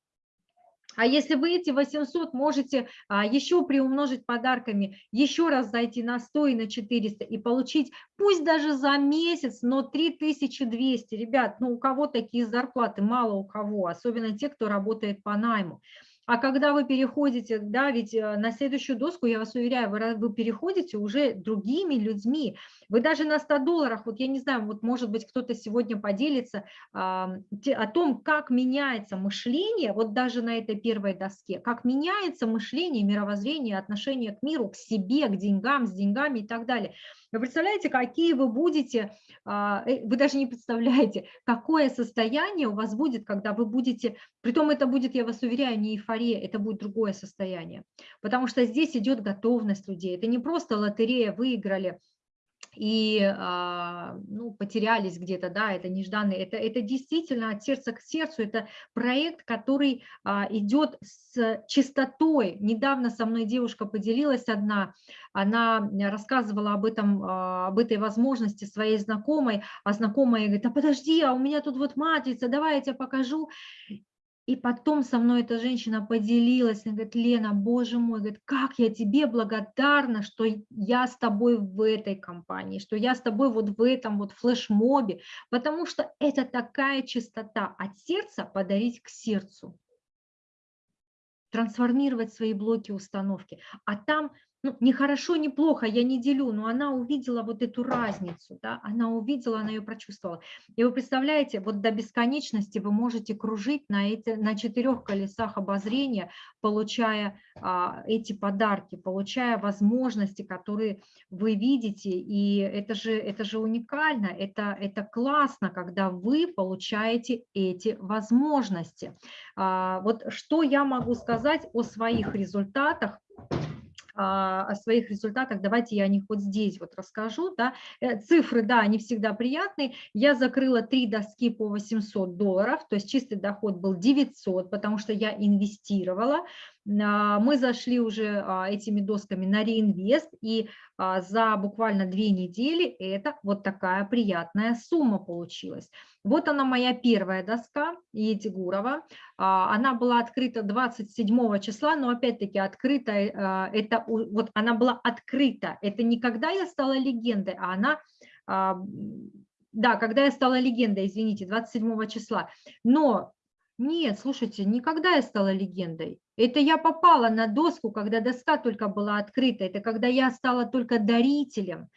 А если вы эти 800 можете а, еще приумножить подарками, еще раз зайти на 100 и на 400 и получить, пусть даже за месяц, но 3200, ребят, ну у кого такие зарплаты, мало у кого, особенно те, кто работает по найму. А когда вы переходите, да, ведь э, на следующую доску, я вас уверяю, вы, вы переходите уже другими людьми. Вы даже на 100 долларах, вот я не знаю, вот может быть кто-то сегодня поделится а, о том, как меняется мышление, вот даже на этой первой доске, как меняется мышление, мировоззрение, отношение к миру, к себе, к деньгам, с деньгами и так далее. Вы представляете, какие вы будете, а, э, вы даже не представляете, какое состояние у вас будет, когда вы будете, притом это будет, я вас уверяю, не эйфория, это будет другое состояние, потому что здесь идет готовность людей, это не просто лотерея, выиграли, и а, ну, потерялись где-то, да, это нежданные, это, это действительно от сердца к сердцу, это проект, который а, идет с чистотой. Недавно со мной девушка поделилась одна, она рассказывала об, этом, а, об этой возможности своей знакомой, а знакомая говорит, а подожди, а у меня тут вот матрица, давай я тебе покажу. И потом со мной эта женщина поделилась, она говорит, Лена, боже мой, говорит, как я тебе благодарна, что я с тобой в этой компании, что я с тобой вот в этом вот флешмобе, потому что это такая чистота от сердца подарить к сердцу трансформировать свои блоки установки. А там ну, не хорошо, не плохо, я не делю, но она увидела вот эту разницу, да, она увидела, она ее прочувствовала. И вы представляете, вот до бесконечности вы можете кружить на, эти, на четырех колесах обозрения, получая а, эти подарки, получая возможности, которые вы видите, и это же, это же уникально, это, это классно, когда вы получаете эти возможности. А, вот что я могу сказать о своих результатах, о своих результатах, давайте я о них вот здесь вот расскажу. Да. Э, цифры, да, они всегда приятные. Я закрыла три доски по 800 долларов, то есть чистый доход был 900, потому что я инвестировала. А, мы зашли уже а, этими досками на реинвест, и а, за буквально две недели это вот такая приятная сумма получилась. Вот она моя первая доска, Етигурова. Она была открыта 27 числа, но опять-таки открыта, это вот она была открыта. Это не когда я стала легендой, а она да, когда я стала легендой, извините, 27 числа. Но нет, слушайте, никогда я стала легендой. Это я попала на доску, когда доска только была открыта. Это когда я стала только дарителем.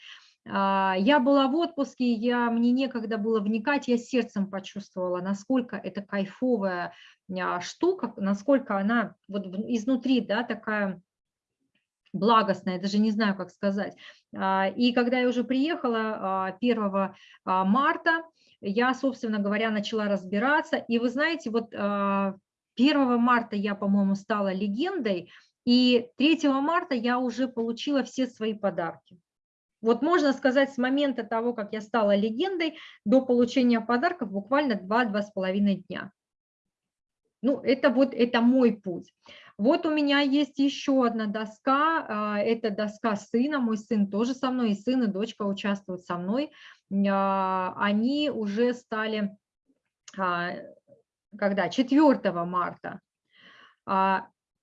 А, я была в отпуске, я, мне некогда было вникать, я сердцем почувствовала, насколько это кайфовая а, штука, насколько она вот изнутри, да, такая благостная, даже не знаю, как сказать. А, и когда я уже приехала 1 марта, я, собственно говоря, начала разбираться. И вы знаете, вот 1 а, марта я, по-моему, стала легендой, и 3 марта я уже получила все свои подарки. Вот можно сказать, с момента того, как я стала легендой, до получения подарков буквально 2-2,5 дня. Ну, это вот это мой путь. Вот у меня есть еще одна доска, а, это доска сына, мой сын тоже со мной, и сын, и дочка участвуют со мной. А, они уже стали, а, когда, 4 марта,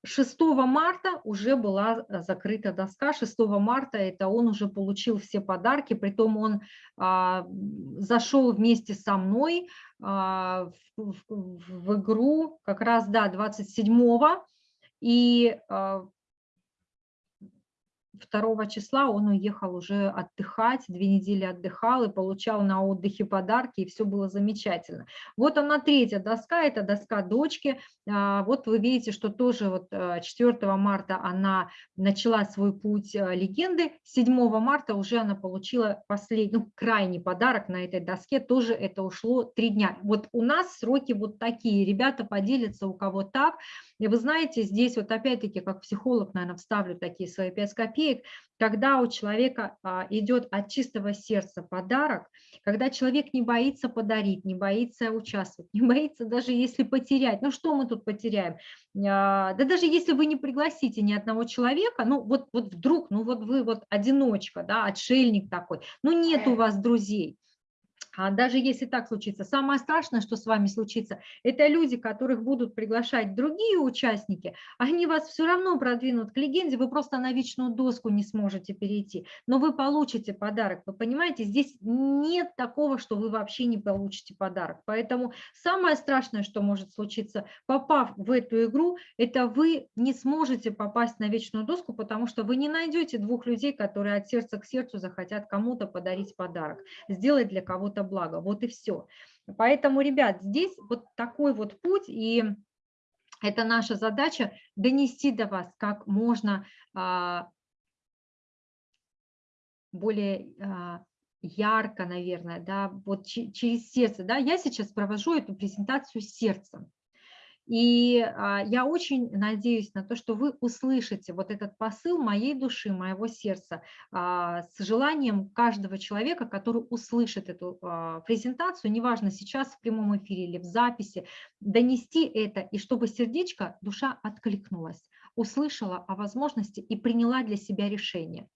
6 марта уже была э, закрыта доска, 6 марта это он уже получил все подарки, притом он а, зашел вместе со мной а, в, в, в игру как раз, да, 27-го, и а, 2 числа он уехал уже отдыхать, две недели отдыхал и получал на отдыхе подарки, и все было замечательно. Вот она третья доска, это доска дочки. А, вот вы видите, что тоже вот 4 а, марта она начала свой путь а, легенды, 7 марта уже она получила последний, ну, крайний подарок на этой доске, тоже это ушло три дня. Вот у нас сроки вот такие, ребята поделятся у кого так, и вы знаете, здесь вот опять-таки, как психолог, наверное, вставлю такие свои 5 копеек, когда у человека а, идет от чистого сердца подарок, когда человек не боится подарить, не боится участвовать, не боится даже если потерять. Ну что мы тут потеряем? А, да даже если вы не пригласите ни одного человека, ну вот, вот вдруг, ну вот вы вот одиночка, да, отшельник такой, ну нет у вас друзей, а даже если так случится, самое страшное, что с вами случится, это люди, которых будут приглашать другие участники, они вас все равно продвинут к легенде, вы просто на вечную доску не сможете перейти, но вы получите подарок, вы понимаете, здесь нет такого, что вы вообще не получите подарок, поэтому самое страшное, что может случиться, попав в эту игру, это вы не сможете попасть на вечную доску, потому что вы не найдете двух людей, которые от сердца к сердцу захотят кому-то подарить подарок, сделать для кого кого-то благо. Вот и все. Поэтому, ребят, здесь вот такой вот путь, и это наша задача донести до вас как можно а, более а, ярко, наверное, да, вот через сердце, да, я сейчас провожу эту презентацию сердцем, и а, я очень надеюсь на то, что вы услышите вот этот посыл моей души, моего сердца а, с желанием каждого человека, который услышит эту а, презентацию, неважно сейчас в прямом эфире или в записи, донести это, и чтобы сердечко, душа откликнулась, услышала о возможности и приняла для себя решение.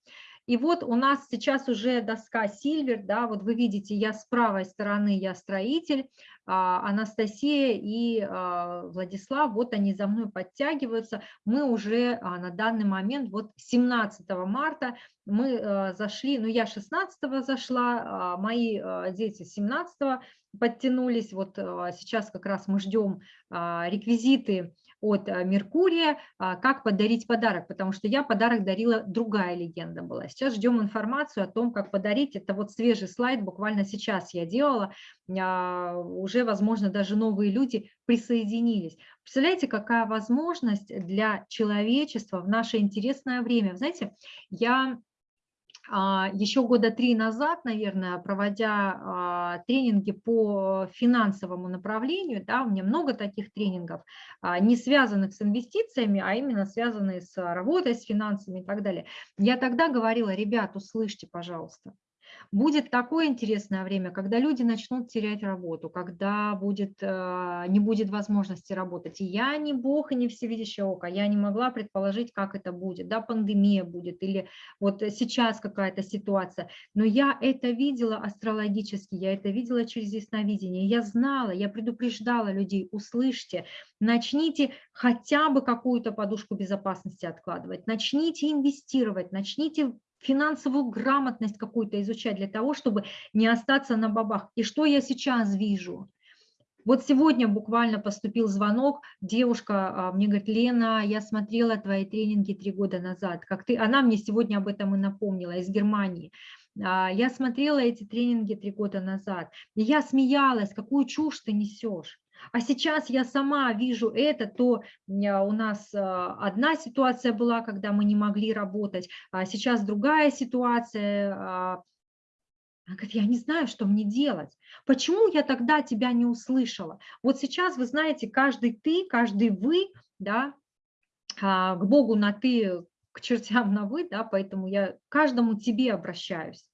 И вот у нас сейчас уже доска Сильвер, да, вот вы видите, я с правой стороны, я строитель, а, Анастасия и а, Владислав, вот они за мной подтягиваются. Мы уже а, на данный момент, вот 17 марта мы зашли, ну я 16 зашла, мои дети 17 подтянулись, вот сейчас как раз мы ждем реквизиты от э, Меркурия, а, как подарить подарок, потому что я подарок дарила, другая легенда была. Сейчас ждем информацию о том, как подарить. Это вот свежий слайд, буквально сейчас я делала, а, уже, возможно, даже новые люди присоединились. Представляете, какая возможность для человечества в наше интересное время. Знаете, я еще года три назад, наверное, проводя а, тренинги по финансовому направлению, да, у меня много таких тренингов, а, не связанных с инвестициями, а именно связанные с работой, с финансами и так далее. Я тогда говорила, ребят, услышьте, пожалуйста, Будет такое интересное время, когда люди начнут терять работу, когда будет, э, не будет возможности работать. И я не бог и не всевидящее око, я не могла предположить, как это будет, да, пандемия будет или вот сейчас какая-то ситуация. Но я это видела астрологически, я это видела через ясновидение, я знала, я предупреждала людей, услышьте, начните хотя бы какую-то подушку безопасности откладывать, начните инвестировать, начните финансовую грамотность какую-то изучать для того, чтобы не остаться на бабах. И что я сейчас вижу? Вот сегодня буквально поступил звонок, девушка а, мне говорит, Лена, я смотрела твои тренинги три года назад, как ты, она мне сегодня об этом и напомнила, из Германии. А, я смотрела эти тренинги три года назад, и я смеялась, какую чушь ты несешь. А сейчас я сама вижу это, то а, у нас а, одна ситуация была, когда мы не могли работать, а сейчас другая ситуация. Она говорит, я не знаю, что мне делать. Почему я тогда тебя не услышала? Вот сейчас, вы знаете, каждый ты, каждый вы, да, к Богу на ты к чертям на вы, да, поэтому я каждому тебе обращаюсь.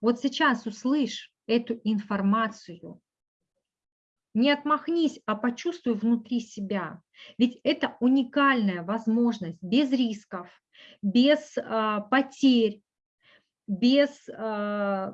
Вот сейчас услышь эту информацию, не отмахнись, а почувствуй внутри себя. Ведь это уникальная возможность без рисков, без э, потерь, без э,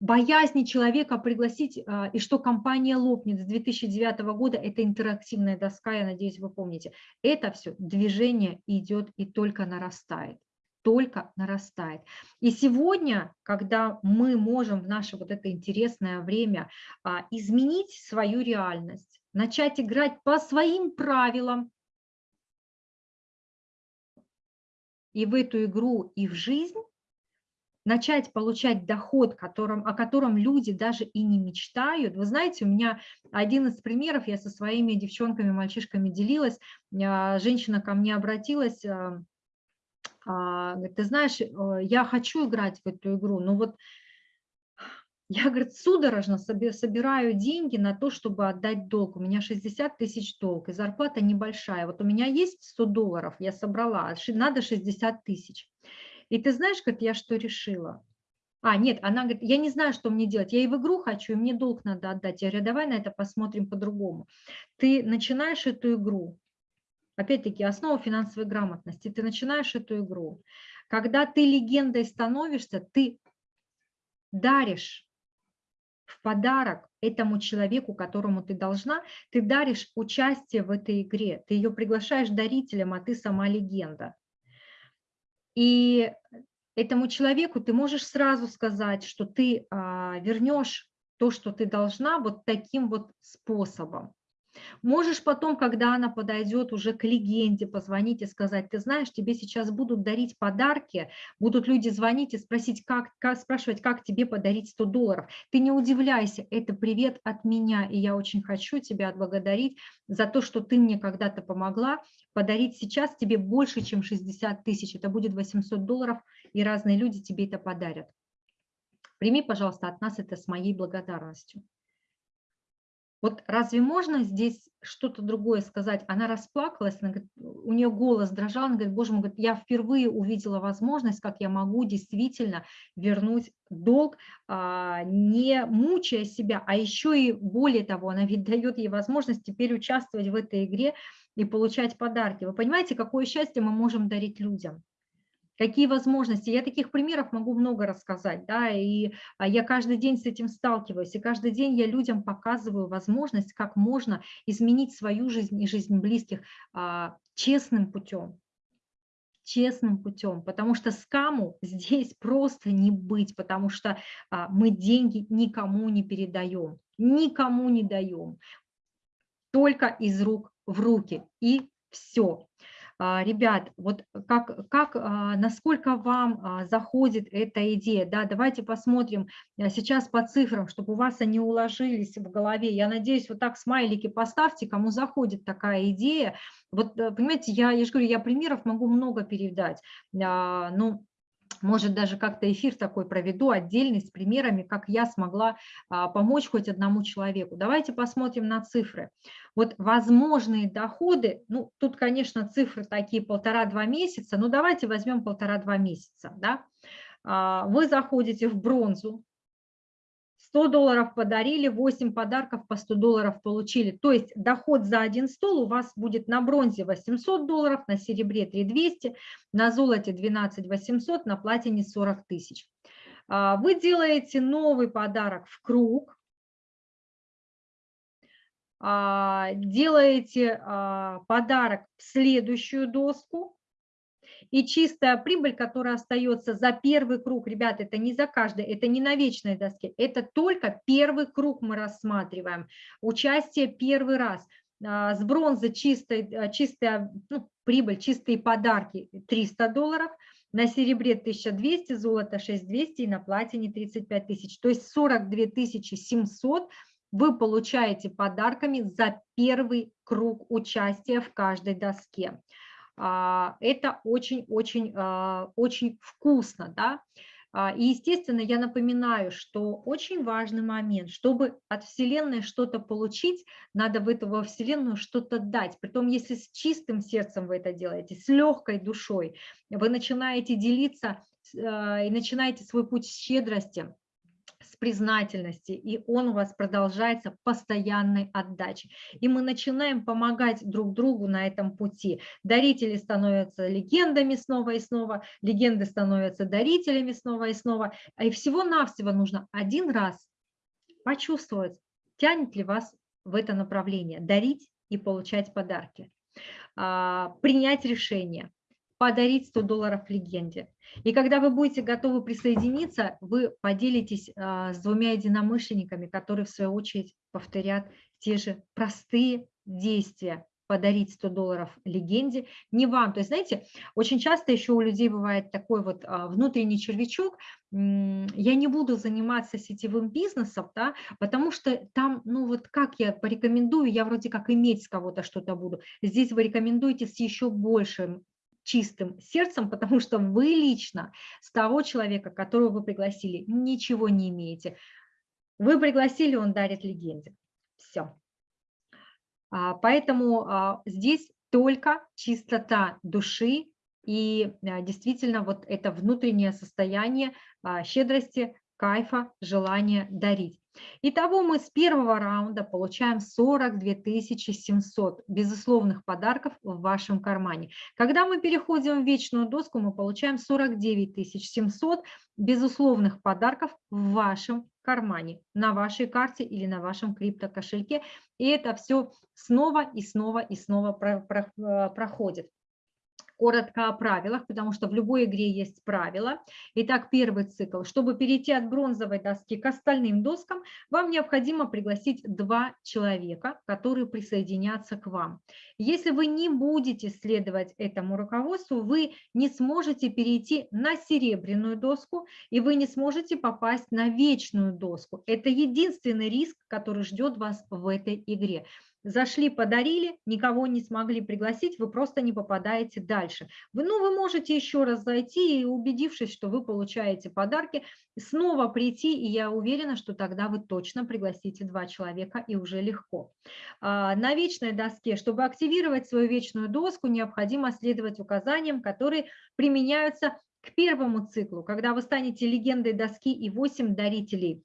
боязни человека пригласить, э, и что компания лопнет с 2009 года, это интерактивная доска, я надеюсь, вы помните. Это все движение идет и только нарастает только нарастает. И сегодня, когда мы можем в наше вот это интересное время а, изменить свою реальность, начать играть по своим правилам, и в эту игру, и в жизнь, начать получать доход, которым, о котором люди даже и не мечтают. Вы знаете, у меня один из примеров, я со своими девчонками, мальчишками делилась, а, женщина ко мне обратилась, а, говорит, ты знаешь, э, я хочу играть в эту игру, но вот я, говорит, судорожно собираю деньги на то, чтобы отдать долг. У меня 60 тысяч долг, и зарплата небольшая. Вот у меня есть 100 долларов, я собрала, надо 60 тысяч. И ты знаешь, как я что решила? А, нет, она говорит, я не знаю, что мне делать. Я и в игру хочу, и мне долг надо отдать. Я говорю, давай на это посмотрим по-другому. Ты начинаешь эту игру, Опять-таки, основа финансовой грамотности. Ты начинаешь эту игру. Когда ты легендой становишься, ты даришь в подарок этому человеку, которому ты должна, ты даришь участие в этой игре. Ты ее приглашаешь дарителем, а ты сама легенда. И этому человеку ты можешь сразу сказать, что ты а, вернешь то, что ты должна, вот таким вот способом. Можешь потом, когда она подойдет уже к легенде, позвонить и сказать, ты знаешь, тебе сейчас будут дарить подарки, будут люди звонить и спросить, как, как, спрашивать, как тебе подарить 100 долларов. Ты не удивляйся, это привет от меня, и я очень хочу тебя отблагодарить за то, что ты мне когда-то помогла. Подарить сейчас тебе больше, чем 60 тысяч, это будет 800 долларов, и разные люди тебе это подарят. Прими, пожалуйста, от нас это с моей благодарностью. Вот разве можно здесь что-то другое сказать? Она расплакалась, она говорит, у нее голос дрожал, она говорит, боже мой, я впервые увидела возможность, как я могу действительно вернуть долг, а, не мучая себя, а еще и более того, она ведь дает ей возможность теперь участвовать в этой игре и получать подарки. Вы понимаете, какое счастье мы можем дарить людям? Какие возможности. Я таких примеров могу много рассказать, да, и а, я каждый день с этим сталкиваюсь, и каждый день я людям показываю возможность, как можно изменить свою жизнь и жизнь близких а, честным путем, честным путем, потому что скаму здесь просто не быть, потому что а, мы деньги никому не передаем, никому не даем, только из рук в руки, и все. А, ребят, вот как, как, а, насколько вам а, заходит эта идея, да, давайте посмотрим сейчас по цифрам, чтобы у вас они уложились в голове. Я надеюсь, вот так смайлики поставьте, кому заходит такая идея. Вот, э, понимаете, я, я же говорю, я примеров могу много передать, ну, может, даже как-то эфир такой проведу отдельный с примерами, как я смогла а, помочь хоть одному человеку. Давайте посмотрим на цифры. Вот возможные доходы, ну, тут, конечно, цифры такие полтора-два месяца, но давайте возьмем полтора-два месяца. Да? А, вы заходите в бронзу, 100 долларов подарили, 8 подарков по 100 долларов получили. То есть доход за один стол у вас будет на бронзе 800 долларов, на серебре 3200, на золоте 12 800, на платине 40 тысяч. А, вы делаете новый подарок в круг, а, делаете а, подарок в следующую доску, и чистая прибыль, которая остается за первый круг, ребята, это не за каждый, это не на вечной доске, это только первый круг мы рассматриваем, участие первый раз. А, с бронзы чистая, а, чистая ну, прибыль, чистые подарки 300 долларов, на серебре 1200, золото 6200 и на платине 35 тысяч. То есть 42 700 вы получаете подарками за первый круг участия в каждой доске. А, это очень-очень а, вкусно. Да? А, и, естественно, я напоминаю, что очень важный момент, чтобы от Вселенной что-то получить, надо в эту во Вселенную что-то дать. Притом, если с чистым сердцем вы это делаете, с легкой душой, вы начинаете делиться и начинаете свой путь щедрости, с признательности, и он у вас продолжается постоянной отдачей. И мы начинаем помогать друг другу на этом пути. Дарители становятся легендами снова и снова, легенды становятся дарителями снова и снова. И всего-навсего нужно один раз почувствовать, тянет ли вас в это направление, дарить и получать подарки, а, принять решение, подарить 100 долларов легенде. И когда вы будете готовы присоединиться, вы поделитесь а, с двумя единомышленниками, которые в свою очередь повторят те же простые действия, подарить 100 долларов легенде, не вам. То есть, знаете, очень часто еще у людей бывает такой вот а, внутренний червячок, я не буду заниматься сетевым бизнесом, да, потому что там, ну вот как я порекомендую, я вроде как иметь с кого-то что-то буду. Здесь вы рекомендуете с еще большим чистым сердцем, потому что вы лично с того человека, которого вы пригласили, ничего не имеете. Вы пригласили, он дарит легенде. Все. А, поэтому а, здесь только чистота души и а, действительно вот это внутреннее состояние щедрости, кайфа, желания дарить. Итого мы с первого раунда получаем 42 700 безусловных подарков в вашем кармане. Когда мы переходим в вечную доску, мы получаем 49 700 безусловных подарков в вашем кармане, на вашей карте или на вашем криптокошельке. И это все снова и снова и снова э, проходит коротко о правилах, потому что в любой игре есть правила. Итак, первый цикл. Чтобы перейти от бронзовой доски к остальным доскам, вам необходимо пригласить два человека, которые присоединятся к вам. Если вы не будете следовать этому руководству, вы не сможете перейти на серебряную доску, и вы не сможете попасть на вечную доску. Это единственный риск, который ждет вас в этой игре. Зашли, подарили, никого не смогли пригласить, вы просто не попадаете дальше. Вы, ну, вы можете еще раз зайти и, убедившись, что вы получаете подарки, снова прийти, и я уверена, что тогда вы точно пригласите два человека, и уже легко. А, на вечной доске, чтобы активировать свою вечную доску, необходимо следовать указаниям, которые применяются к первому циклу, когда вы станете легендой доски и 8 дарителей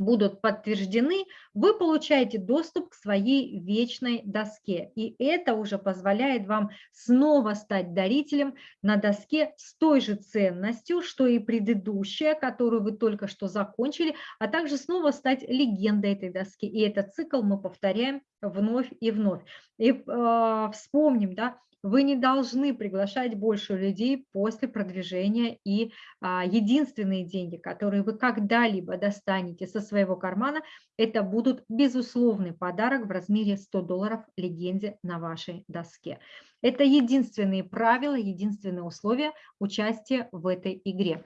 будут подтверждены, вы получаете доступ к своей вечной доске. И это уже позволяет вам снова стать дарителем на доске с той же ценностью, что и предыдущая, которую вы только что закончили, а также снова стать легендой этой доски. И этот цикл мы повторяем вновь и вновь. И э, вспомним, да, вы не должны приглашать больше людей после продвижения, и а, единственные деньги, которые вы когда-либо достанете со своего кармана, это будут безусловный подарок в размере 100 долларов легенде на вашей доске. Это единственные правила, единственные условия участия в этой игре.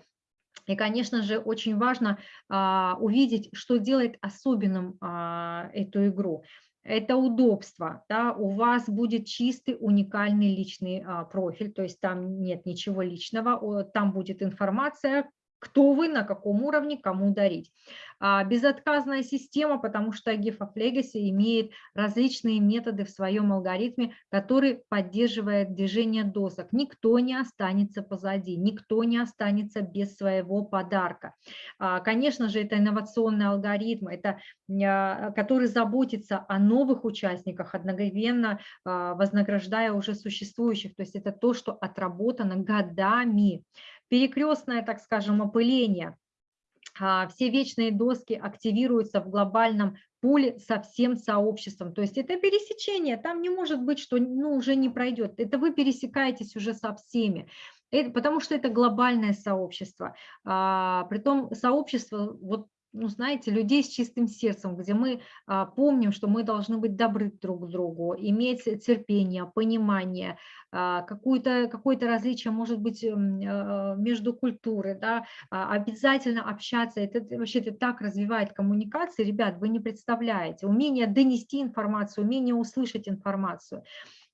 И, конечно же, очень важно а, увидеть, что делает особенным а, эту игру это удобство, да, у вас будет чистый уникальный личный а, профиль, то есть там нет ничего личного, там будет информация, кто вы, на каком уровне, кому дарить. А, безотказная система, потому что GIF of Legacy имеет различные методы в своем алгоритме, который поддерживает движение досок. Никто не останется позади, никто не останется без своего подарка. А, конечно же, это инновационный алгоритм, это, а, который заботится о новых участниках, одновременно вознаграждая уже существующих. То есть это то, что отработано годами перекрестное, так скажем, опыление. А, все вечные доски активируются в глобальном пуле со всем сообществом. То есть это пересечение, там не может быть, что ну, уже не пройдет. Это вы пересекаетесь уже со всеми. Это, потому что это глобальное сообщество. А, притом сообщество, вот ну, знаете, людей с чистым сердцем, где мы а, помним, что мы должны быть добры друг к другу, иметь терпение, понимание, а, какое-то какое различие может быть а, между культурой, да, а, обязательно общаться, это вообще это так развивает коммуникации, ребят, вы не представляете, умение донести информацию, умение услышать информацию.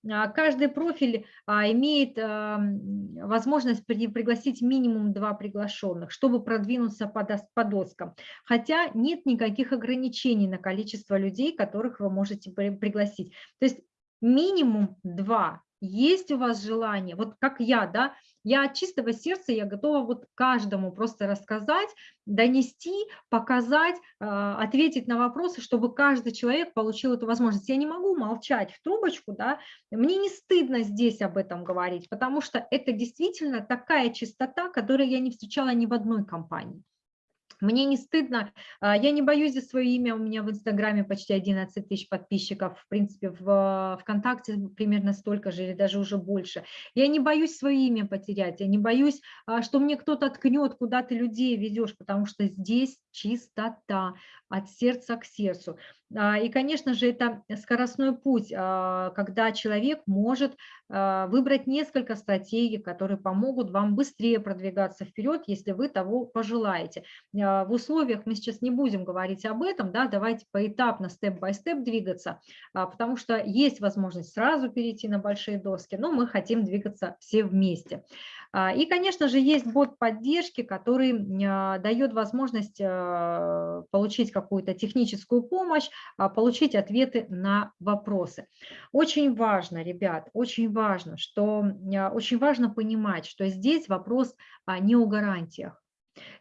А, каждый профиль а, имеет возможность пригласить минимум два приглашенных, чтобы продвинуться по доскам. Хотя нет никаких ограничений на количество людей, которых вы можете пригласить. То есть минимум два. Есть у вас желание, вот как я, да, я от чистого сердца, я готова вот каждому просто рассказать, донести, показать, а, ответить на вопросы, чтобы каждый человек получил эту возможность. Я не могу молчать в трубочку, да, мне не стыдно здесь об этом говорить, потому что это действительно такая чистота, которую я не встречала ни в одной компании. Мне не стыдно, а, я не боюсь за свое имя, у меня в Инстаграме почти 11 тысяч подписчиков, в принципе, в ВКонтакте примерно столько же или даже уже больше. Я не боюсь свое имя потерять, я не боюсь, а, что мне кто-то ткнет, куда ты людей ведешь, потому что здесь чистота от сердца к сердцу. А, и, конечно же, это скоростной путь, а, когда человек может а, выбрать несколько стратегий, которые помогут вам быстрее продвигаться вперед, если вы того пожелаете. В условиях, мы сейчас не будем говорить об этом, да, давайте поэтапно, степ-бай-степ двигаться, потому что есть возможность сразу перейти на большие доски, но мы хотим двигаться все вместе. И, конечно же, есть бот поддержки, который дает возможность получить какую-то техническую помощь, а, получить ответы на вопросы. Очень важно, ребят, очень важно, что а, очень важно понимать, что здесь вопрос а, не о гарантиях.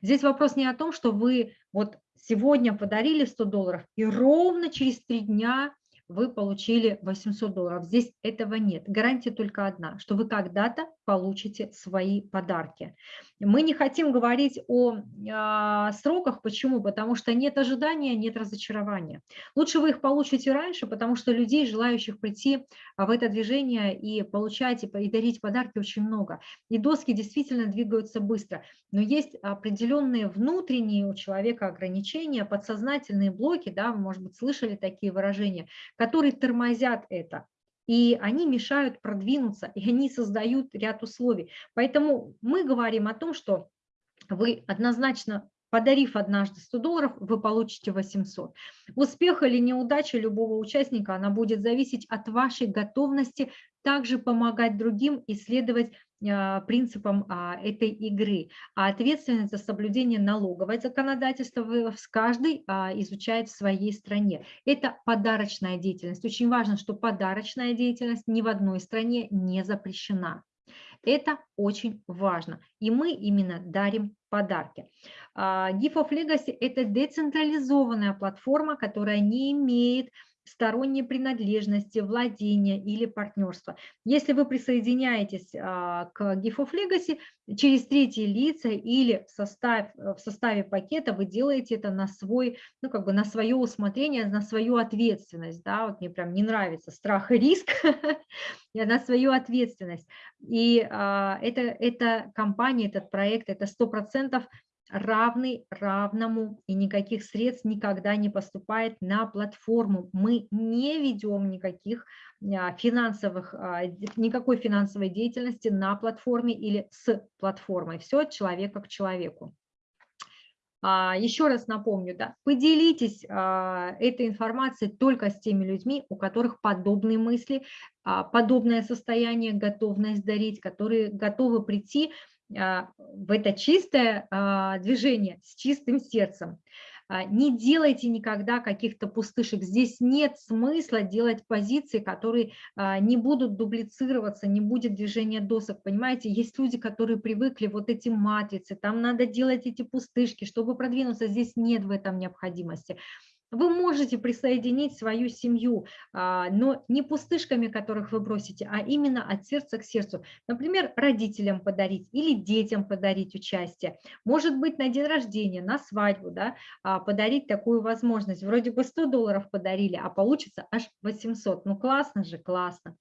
Здесь вопрос не о том, что вы вот сегодня подарили 100 долларов, и ровно через три дня вы получили 800 долларов. Здесь этого нет. Гарантия только одна, что вы когда-то получите свои подарки. Мы не хотим говорить о э, сроках. Почему? Потому что нет ожидания, нет разочарования. Лучше вы их получите раньше, потому что людей, желающих прийти в это движение и получать, и дарить подарки очень много. И доски действительно двигаются быстро. Но есть определенные внутренние у человека ограничения, подсознательные блоки, да, вы, может быть, слышали такие выражения, которые тормозят это. И они мешают продвинуться, и они создают ряд условий. Поэтому мы говорим о том, что вы однозначно Подарив однажды 100 долларов, вы получите 800. Успех или неудача любого участника, она будет зависеть от вашей готовности также помогать другим исследовать а, принципам а, этой игры. А ответственность за соблюдение налогового законодательства с каждый а, изучает в своей стране. Это подарочная деятельность. Очень важно, что подарочная деятельность ни в одной стране не запрещена. Это очень важно. И мы именно дарим подарки. Gift of Legacy – это децентрализованная платформа, которая не имеет сторонней принадлежности, владения или партнерства. Если вы присоединяетесь а, к GIF of Legacy через третьи лица или в, состав, в составе пакета, вы делаете это на, свой, ну, как бы на свое усмотрение, на свою ответственность. Да? Вот мне прям не нравится страх и риск, на свою ответственность. И а, это, эта компания, этот проект, это 100% равный равному, и никаких средств никогда не поступает на платформу. Мы не ведем никаких а, финансовых, а, никакой финансовой деятельности на платформе или с платформой. Все от человека к человеку. А, еще раз напомню, да, поделитесь этой информацией только с теми людьми, у которых подобные мысли, подобное состояние, готовность дарить, которые готовы прийти в это чистое а, движение с чистым сердцем. А, не делайте никогда каких-то пустышек. Здесь нет смысла делать позиции, которые не будут дублицироваться, не будет движения досок. Понимаете, есть люди, которые привыкли вот эти матрицы, там надо делать эти пустышки, чтобы продвинуться. Здесь нет в этом необходимости. Вы можете присоединить свою семью, а, но не пустышками, которых вы бросите, а именно от сердца к сердцу. Например, родителям подарить или детям подарить участие. Может быть, на день рождения, на свадьбу да, а, подарить такую возможность. Вроде бы 100 долларов подарили, а получится аж 800. Ну классно же, классно.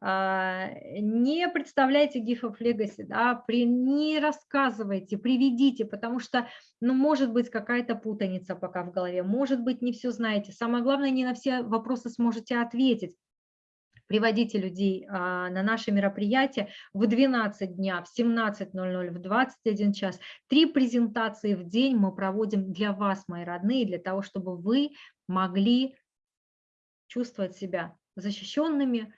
А, не представляйте of Legacy, да, не рассказывайте, приведите, потому что ну, может быть какая-то путаница пока в голове, может быть не все знаете. Самое главное, не на все вопросы сможете ответить. Приводите людей а, на наше мероприятие в 12 дня, в 17.00, в 21 час. Три презентации в день мы проводим для вас, мои родные, для того, чтобы вы могли чувствовать себя защищенными,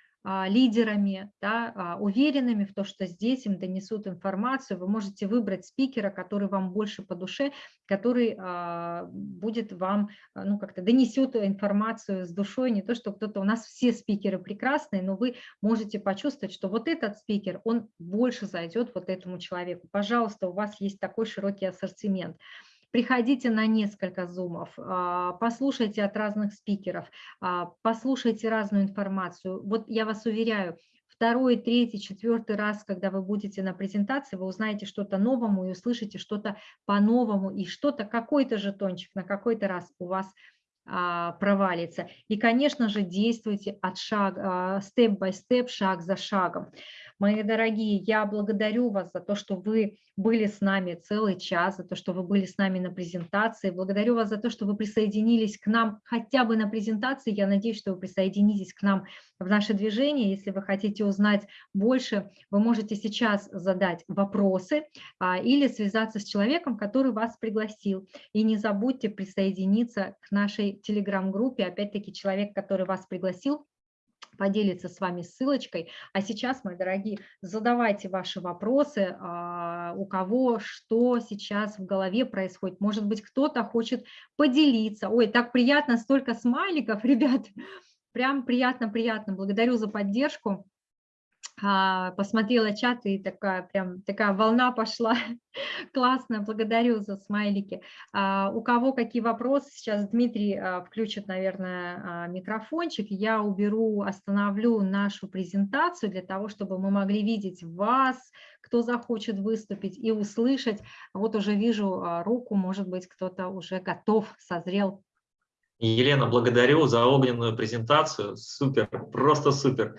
лидерами, да, а, уверенными в том, что здесь им донесут информацию. Вы можете выбрать спикера, который вам больше по душе, который а, будет вам, ну, как-то донесет информацию с душой, не то, что кто-то, у нас все спикеры прекрасные, но вы можете почувствовать, что вот этот спикер, он больше зайдет вот этому человеку. Пожалуйста, у вас есть такой широкий ассортимент приходите на несколько зумов, а, послушайте от разных спикеров, а, послушайте разную информацию. Вот я вас уверяю, второй, третий, четвертый раз, когда вы будете на презентации, вы узнаете что-то новому и услышите что-то по-новому, и что-то, какой-то жетончик на какой-то раз у вас а, провалится. И, конечно же, действуйте от шага, степ-бай-степ, шаг за шагом. Мои дорогие, я благодарю вас за то, что вы были с нами целый час, за то, что вы были с нами на презентации. Благодарю вас за то, что вы присоединились к нам хотя бы на презентации. Я надеюсь, что вы присоединитесь к нам в наше движение. Если вы хотите узнать больше, вы можете сейчас задать вопросы а, или связаться с человеком, который вас пригласил. И не забудьте присоединиться к нашей телеграм-группе. Опять-таки, человек, который вас пригласил, поделится с вами ссылочкой. А сейчас, мои дорогие, задавайте ваши вопросы, а, у кого что сейчас в голове происходит. Может быть, кто-то хочет поделиться. Ой, так приятно, столько смайликов, ребят. Прям приятно-приятно. Благодарю за поддержку. А, посмотрела чат и такая прям такая волна пошла. Классно, благодарю за смайлики. А, у кого какие вопросы? Сейчас Дмитрий а, включит, наверное, микрофончик. Я уберу, остановлю нашу презентацию для того, чтобы мы могли видеть вас, кто захочет выступить и услышать. Вот уже вижу руку, может быть, кто-то уже готов, созрел Елена, благодарю за огненную презентацию. Супер, просто супер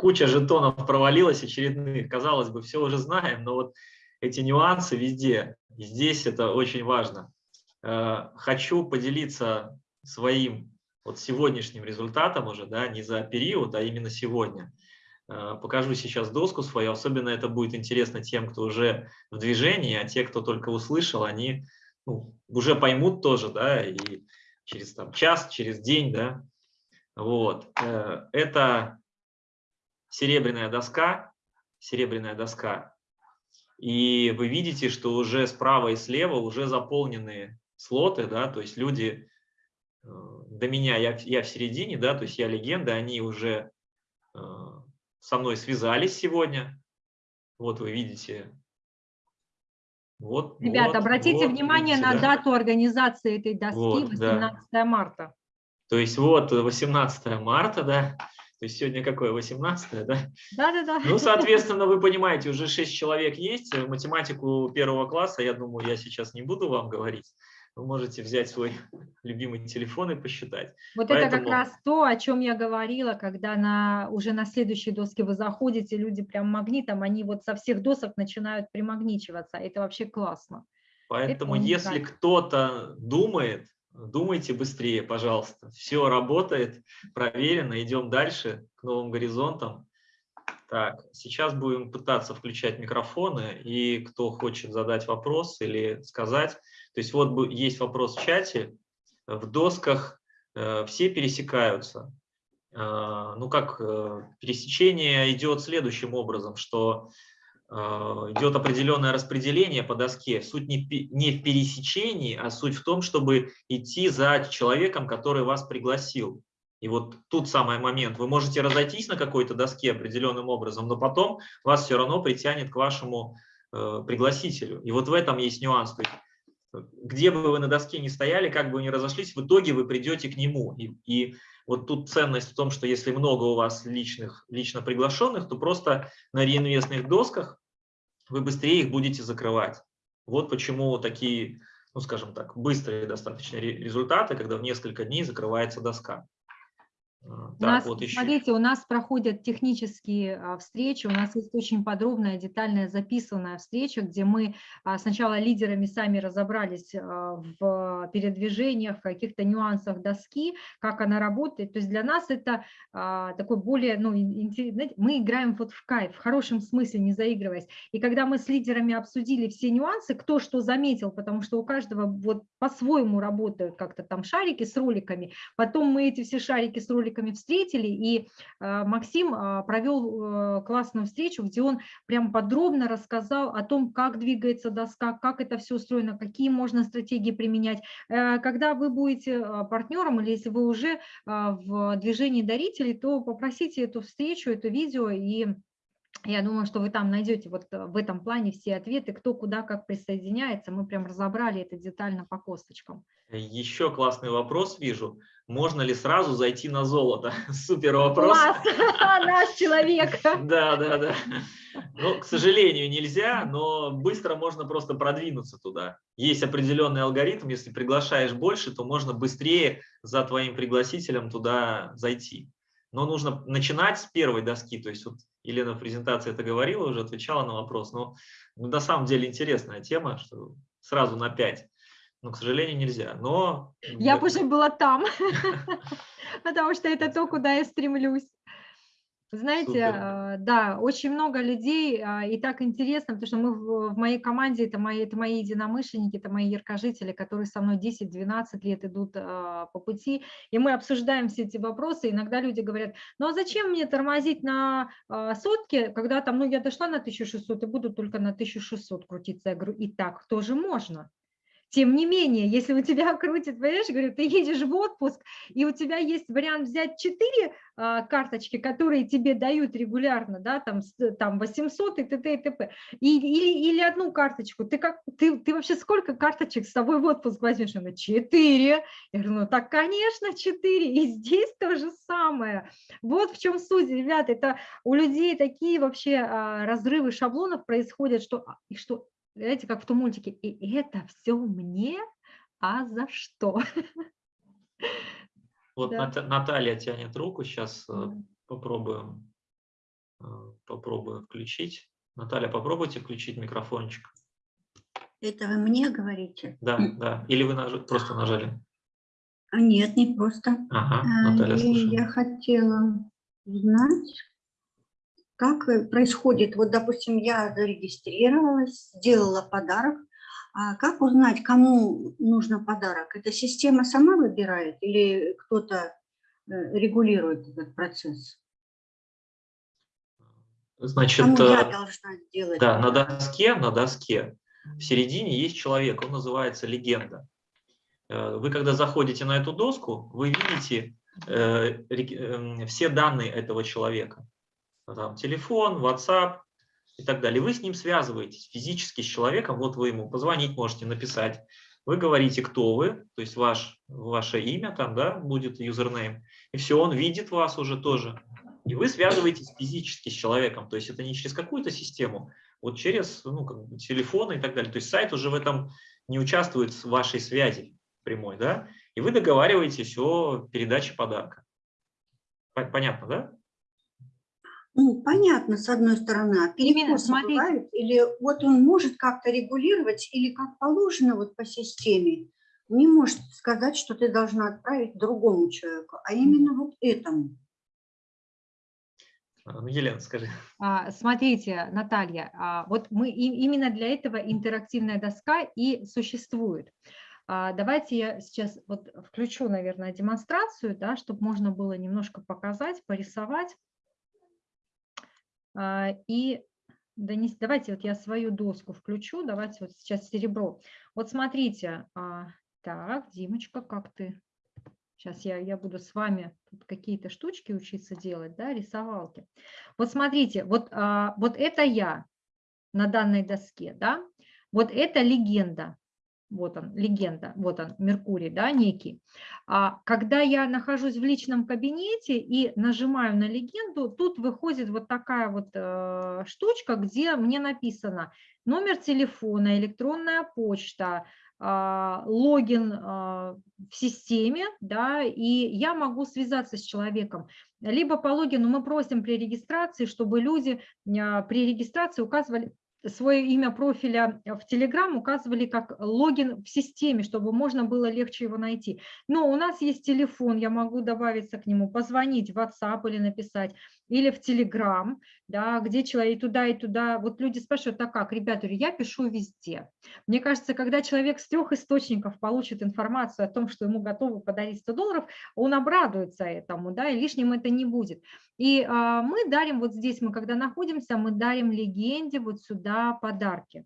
куча жетонов провалилась очередных. Казалось бы, все уже знаем, но вот эти нюансы везде. Здесь это очень важно. Э, хочу поделиться своим вот сегодняшним результатом уже, да, не за период, а именно сегодня. Э, покажу сейчас доску свою, особенно это будет интересно тем, кто уже в движении, а те, кто только услышал, они ну, уже поймут тоже, да, и через там, час, через день, да. Вот. Э, это серебряная доска, серебряная доска, и вы видите, что уже справа и слева уже заполнены слоты, да, то есть люди э, до меня, я, я в середине, да, то есть я легенда, они уже э, со мной связались сегодня. Вот вы видите. Вот, Ребята, вот, обратите вот, внимание видите, на да. дату организации этой доски, вот, 18 да. марта. То есть вот 18 марта, да, то есть сегодня какое, 18 да? Да-да-да. Ну, соответственно, вы понимаете, уже 6 человек есть. Математику первого класса, я думаю, я сейчас не буду вам говорить. Вы можете взять свой любимый телефон и посчитать. Вот Поэтому... это как раз то, о чем я говорила, когда на, уже на следующей доске вы заходите, люди прям магнитом, они вот со всех досок начинают примагничиваться. Это вообще классно. Поэтому если кто-то думает, думайте быстрее, пожалуйста. Все работает, проверено, идем дальше к новым горизонтам. Так, сейчас будем пытаться включать микрофоны, и кто хочет задать вопрос или сказать. То есть вот есть вопрос в чате, в досках э, все пересекаются. Э, ну как, э, пересечение идет следующим образом, что идет определенное распределение по доске. Суть не, не в пересечении, а суть в том, чтобы идти за человеком, который вас пригласил. И вот тут самый момент. Вы можете разойтись на какой-то доске определенным образом, но потом вас все равно притянет к вашему э, пригласителю. И вот в этом есть нюанс. То есть, где бы вы на доске не стояли, как бы вы ни разошлись, в итоге вы придете к нему. И, и вот тут ценность в том, что если много у вас личных, лично приглашенных, то просто на реинвестных досках вы быстрее их будете закрывать. Вот почему такие, ну скажем так, быстрые достаточно результаты, когда в несколько дней закрывается доска. А, у нас, вот еще. Смотрите, у нас проходят технические а, встречи, у нас есть очень подробная, детальная записанная встреча, где мы а, сначала лидерами сами разобрались в передвижениях, в каких-то нюансах доски, как она работает. То есть для нас это такой более, ну, знаете, мы играем вот в кайф, в хорошем смысле, не заигрываясь. И когда мы с лидерами обсудили все нюансы, кто что заметил, потому что у каждого вот по-своему работают как-то там шарики с роликами, потом мы эти все шарики с роликами роликами встретили, и Максим провел классную встречу, где он прям подробно рассказал о том, как двигается доска, как это все устроено, какие можно стратегии применять. Когда вы будете партнером или если вы уже в движении дарителей, то попросите эту встречу, это видео, и я думаю, что вы там найдете вот э, в этом плане все ответы, кто куда как присоединяется. Мы прям разобрали это детально по косточкам. Еще классный вопрос вижу. Можно ли сразу зайти на золото? Супер вопрос. Класс, наш человек. Да, да, да. Ну, к сожалению, нельзя, но быстро можно просто продвинуться туда. Есть определенный алгоритм, если приглашаешь больше, то можно быстрее за твоим пригласителем туда зайти. Но нужно начинать с первой доски, то есть вот Елена в презентации это говорила, уже отвечала на вопрос. Но ну, на самом деле интересная тема, что сразу на 5. Но, к сожалению, нельзя. Но... Я бы уже была там, потому что это то, куда я стремлюсь. Знаете, Супер. А, да, очень много людей, а, и так интересно, потому что мы в, в моей команде, это мои, это мои единомышленники, это мои яркожители, которые со мной 10-12 лет идут а, по пути, и мы обсуждаем все эти вопросы. Иногда люди говорят, ну а зачем мне тормозить на сотке, когда там, ну я дошла на 1600 и буду только на 1600 крутиться. Я говорю, и так тоже можно. Тем не менее, если у тебя крутит, понимаешь, говорю, ты едешь в отпуск, и у тебя есть вариант взять 4 а, карточки, которые тебе дают регулярно, да, там, там 800 и т.д. и т.п. Или, или одну карточку. Ты, как, ты, ты вообще сколько карточек с собой в отпуск возьмешь? Она, 4. Я говорю, ну так, конечно, 4. И здесь то же самое. Вот в чем суть, ребят, это у людей такие вообще а, разрывы шаблонов происходят, что, а, и что знаете, как в том мультике, и это все мне, а за что? Вот да. Наталья тянет руку, сейчас да. Э, попробуем, э, попробую включить. Наталья, попробуйте включить микрофончик. Это вы мне говорите? Да, да. Или вы наж... просто нажали? А нет, не просто. Ага, а, Наталья, слушаю. Я хотела узнать, как э, происходит, вот, допустим, я зарегистрировалась, сделала подарок, а как узнать, кому нужно подарок? Это система сама выбирает или кто-то э, регулирует этот процесс? Значит, э, должна сделать да, на доске, на доске в середине есть человек, он называется легенда. Вы когда заходите на эту доску, вы видите эм, все данные этого человека там, телефон, WhatsApp и так далее. Вы с ним связываетесь физически с человеком, вот вы ему позвонить можете, написать. Вы говорите, кто вы, то есть ваш, ваше имя там, да, будет юзернейм, и все, он видит вас уже тоже. И вы связываетесь физически с человеком, то есть это не через какую-то систему, вот через ну, как бы, телефон и так далее. То есть сайт уже в этом не участвует в вашей связи прямой, да, и вы договариваетесь о передаче подарка. Понятно, да? Ну, понятно, с одной стороны, а перекосы бывают, или вот он может как-то регулировать, или как положено вот по системе, не может сказать, что ты должна отправить другому человеку, а именно вот этому. А, ну, Елена, скажи. А, смотрите, Наталья, вот мы именно для этого интерактивная доска и существует. Давайте я сейчас вот включу, наверное, демонстрацию, да, чтобы можно было немножко показать, порисовать. А, и донести, давайте вот я свою доску включу, давайте вот сейчас серебро. Вот смотрите, а, так, Димочка, как ты? Сейчас я, я буду с вами какие-то штучки учиться делать, да, рисовалки. Вот смотрите, вот, а, вот это я на данной доске, да, вот это легенда, вот он, легенда, вот он, Меркурий, да, некий. А когда я нахожусь в личном кабинете и нажимаю на легенду, тут выходит вот такая вот э, штучка, где мне написано номер телефона, электронная почта, э, логин э, в системе, да, и я могу связаться с человеком. Либо по логину мы просим при регистрации, чтобы люди э, при регистрации указывали свое имя профиля в Telegram указывали как логин в системе, чтобы можно было легче его найти. Но у нас есть телефон, я могу добавиться к нему, позвонить в WhatsApp или написать. Или в Телеграм, да, где человек и туда, и туда. Вот люди спрашивают, а как? Ребята, я пишу везде. Мне кажется, когда человек с трех источников получит информацию о том, что ему готовы подарить 100 долларов, он обрадуется этому, да, и лишним это не будет. И а, мы дарим, вот здесь мы когда находимся, мы дарим легенде вот сюда подарки.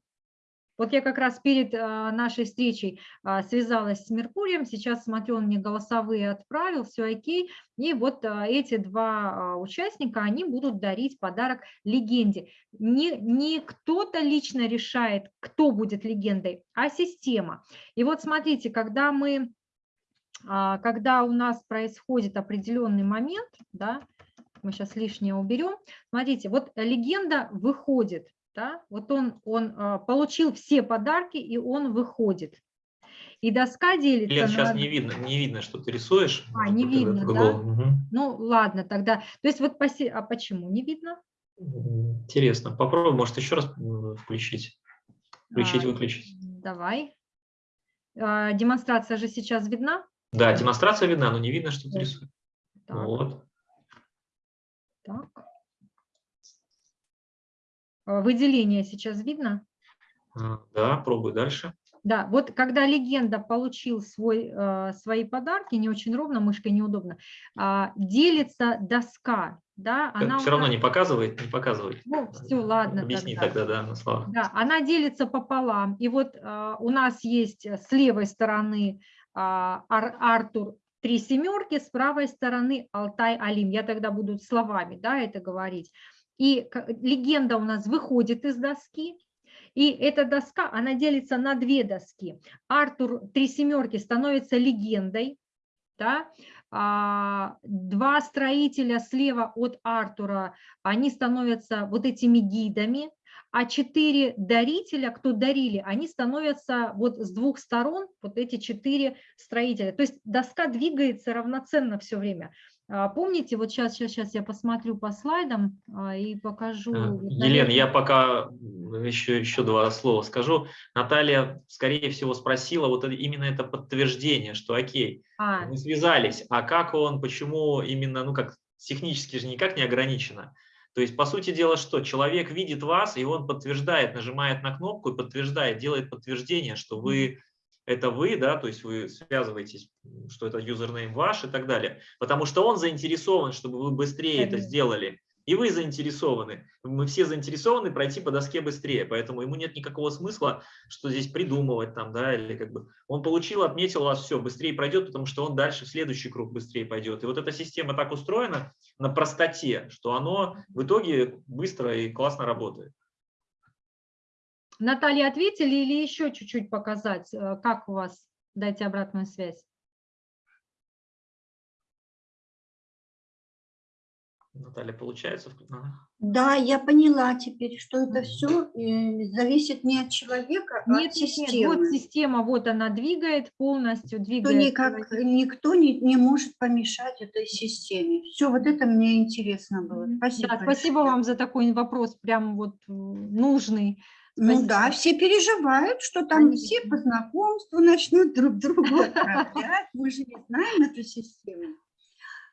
Вот я как раз перед а, нашей встречей а, связалась с Меркурием, сейчас смотрю, он мне голосовые отправил, все окей. И вот а, эти два участника, они будут дарить подарок легенде. Не, не кто-то лично решает, кто будет легендой, а система. И вот смотрите, когда мы, когда у нас происходит определенный момент, да, мы сейчас лишнее уберем, смотрите, вот легенда выходит, да, вот он, он а, получил все подарки, и он выходит. И доска делится Лен, на... сейчас не видно, не видно, что ты рисуешь. А, не видно, да? Угу. Ну, ладно, тогда. То есть вот, поси... а почему не видно? Интересно. Попробуй, может, еще раз включить. Включить, а, выключить. Давай. А, демонстрация же сейчас видна? Да, демонстрация видна, но не видно, что ты рисуешь. Так. Вот. Так. Э, выделение сейчас видно? Да, пробуй дальше. Да, вот когда легенда получил свой, э, свои подарки, не очень ровно, мышкой неудобно, а, делится доска. Да, она все равно нас... не показывает, не показывает. Ну, все, ладно. Объясни тогда, тогда да, на словах. Да, она делится пополам. И вот а, у нас есть с левой стороны а, Ар, Артур три семерки, с правой стороны Алтай Алим. Я тогда буду словами да, это говорить. И легенда у нас выходит из доски, и эта доска, она делится на две доски. Артур три семерки становится легендой, да? а, два строителя слева от Артура, они становятся вот этими гидами, а четыре дарителя, кто дарили, они становятся вот с двух сторон, вот эти четыре строителя. То есть доска двигается равноценно все время. А, помните, вот сейчас, сейчас, сейчас я посмотрю по слайдам а, и покажу. Елена, я пока еще, еще два слова скажу. Наталья, скорее всего, спросила вот именно это подтверждение, что окей, а. мы связались, а как он, почему именно, ну как технически же никак не ограничено. То есть, по сути дела, что человек видит вас, и он подтверждает, нажимает на кнопку и подтверждает, делает подтверждение, что вы это вы, да, то есть вы связываетесь, что это юзернейм ваш и так далее, потому что он заинтересован, чтобы вы быстрее это сделали, и вы заинтересованы. Мы все заинтересованы пройти по доске быстрее, поэтому ему нет никакого смысла, что здесь придумывать там, да, или как бы он получил, отметил вас, все, быстрее пройдет, потому что он дальше в следующий круг быстрее пойдет. И вот эта система так устроена на простоте, что оно в итоге быстро и классно работает. Наталья, ответили или еще чуть-чуть показать, э, как у вас? Дайте обратную связь. Наталья, получается? Да, я поняла теперь, что это все э, зависит не от человека, а нет, от системы. Нет, вот система, вот она двигает полностью, двигает. То никак, никто не, не может помешать этой системе. Все, вот это мне интересно было. Спасибо. Да, спасибо вам за такой вопрос, прям вот нужный. Спасибо. Ну да, все переживают, что там Конечно. все по знакомству начнут друг другу отправлять. Мы же не знаем эту систему.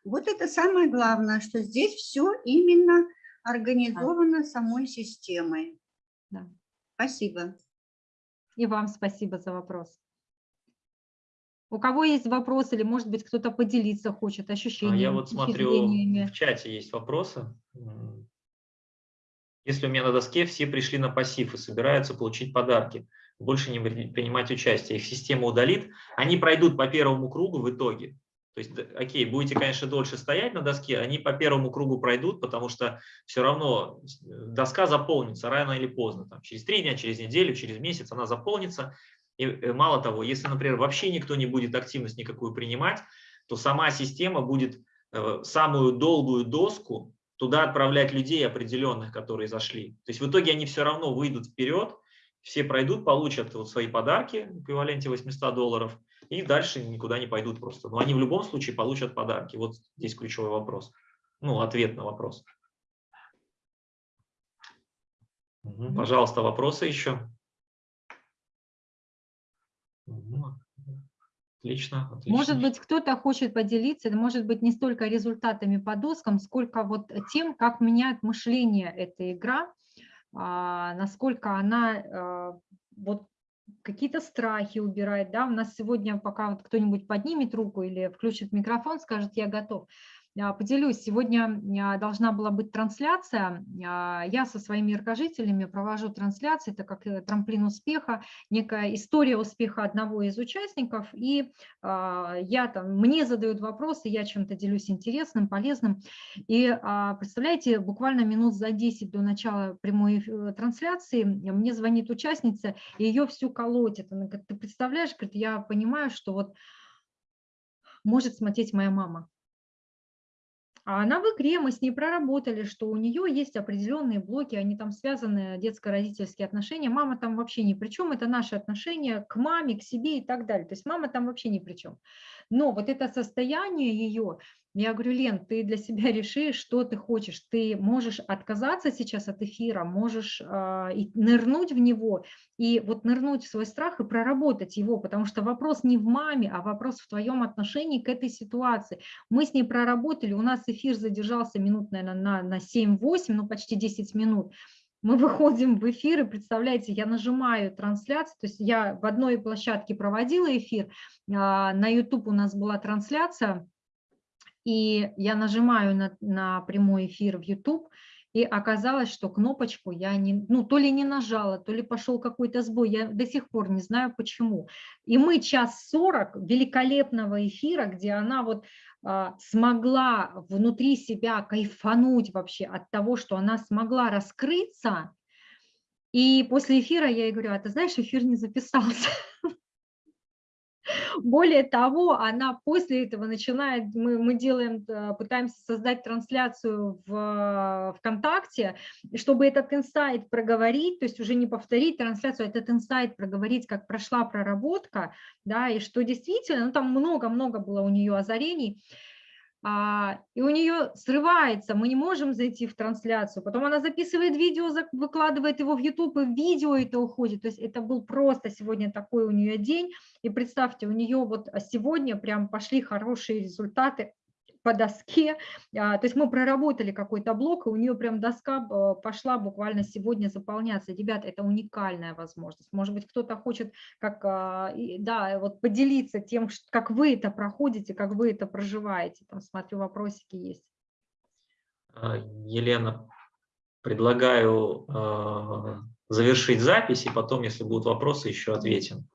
Вот это самое главное, что здесь все именно организовано самой системой. Да. Спасибо. И вам спасибо за вопрос. У кого есть вопрос или, может быть, кто-то поделиться хочет ощущениями? А я вот смотрю, в чате есть вопросы. Если у меня на доске все пришли на пассив и собираются получить подарки, больше не принимать участие, их система удалит, они пройдут по первому кругу в итоге. То есть, окей, будете, конечно, дольше стоять на доске, они по первому кругу пройдут, потому что все равно доска заполнится рано или поздно. Там, через три дня, через неделю, через месяц она заполнится. И э, мало того, если, например, вообще никто не будет активность никакую принимать, то сама система будет э, самую долгую доску туда отправлять людей определенных, которые зашли. То есть в итоге они все равно выйдут вперед, все пройдут, получат вот свои подарки в эквиваленте 800 долларов и дальше никуда не пойдут просто. Но они в любом случае получат подарки. Вот здесь ключевой вопрос. Ну, ответ на вопрос. Угу. Пожалуйста, вопросы еще? Угу. Отлично, отлично. Может быть, кто-то хочет поделиться, может быть не столько результатами по доскам, сколько вот тем, как меняет мышление эта игра, а, насколько она а, вот какие-то страхи убирает. Да? У нас сегодня, пока вот кто-нибудь поднимет руку или включит микрофон, скажет «я готов», поделюсь, сегодня а, должна была быть трансляция. А, я со своими яркожителями провожу трансляции, это как э, трамплин успеха, некая история успеха одного из участников. И я там, мне задают вопросы, я чем-то делюсь интересным, полезным. И представляете, буквально минут за 10 до начала прямой э, трансляции мне звонит участница, и ее всю колотит. Она говорит, ты представляешь, говорит, я понимаю, что вот может смотреть моя мама. А она в игре, мы с ней проработали, что у нее есть определенные блоки, они там связаны, детско-родительские отношения. Мама там вообще ни при чем, это наши отношения к маме, к себе и так далее. То есть мама там вообще ни при чем. Но вот это состояние ее, я говорю, Лен, ты для себя реши, что ты хочешь. Ты можешь отказаться сейчас от эфира, можешь э, нырнуть в него, и вот нырнуть в свой страх и проработать его, потому что вопрос не в маме, а вопрос в твоем отношении к этой ситуации. Мы с ней проработали, у нас эфир задержался минут, наверное, на, на 7-8, ну почти 10 минут. Мы выходим в эфир, и представляете, я нажимаю трансляцию, то есть я в одной площадке проводила эфир, а, на YouTube у нас была трансляция, и я нажимаю на, на прямой эфир в YouTube, и оказалось, что кнопочку я не, ну, то ли не нажала, то ли пошел какой-то сбой, я до сих пор не знаю почему. И мы час сорок великолепного эфира, где она вот а, смогла внутри себя кайфануть вообще от того, что она смогла раскрыться. И после эфира я ей говорю, а ты знаешь, эфир не записался. Более того, она после этого начинает, мы, мы делаем, э, пытаемся создать трансляцию в ВКонтакте, чтобы этот инсайт проговорить, то есть уже не повторить трансляцию, а этот инсайт проговорить, как прошла проработка, да, и что действительно, ну там много-много было у нее озарений, и у нее срывается, мы не можем зайти в трансляцию, потом она записывает видео, выкладывает его в YouTube, и видео это уходит, то есть это был просто сегодня такой у нее день, и представьте, у нее вот сегодня прям пошли хорошие результаты, по доске. А, то есть мы проработали какой-то блок, и у нее прям доска а, пошла буквально сегодня заполняться. Ребята, это уникальная возможность. Может быть, кто-то хочет как, а, да, вот поделиться тем, как вы это проходите, как вы это проживаете. Там, смотрю, вопросики есть. Елена, предлагаю завершить запись, и потом, если будут вопросы, еще ответим.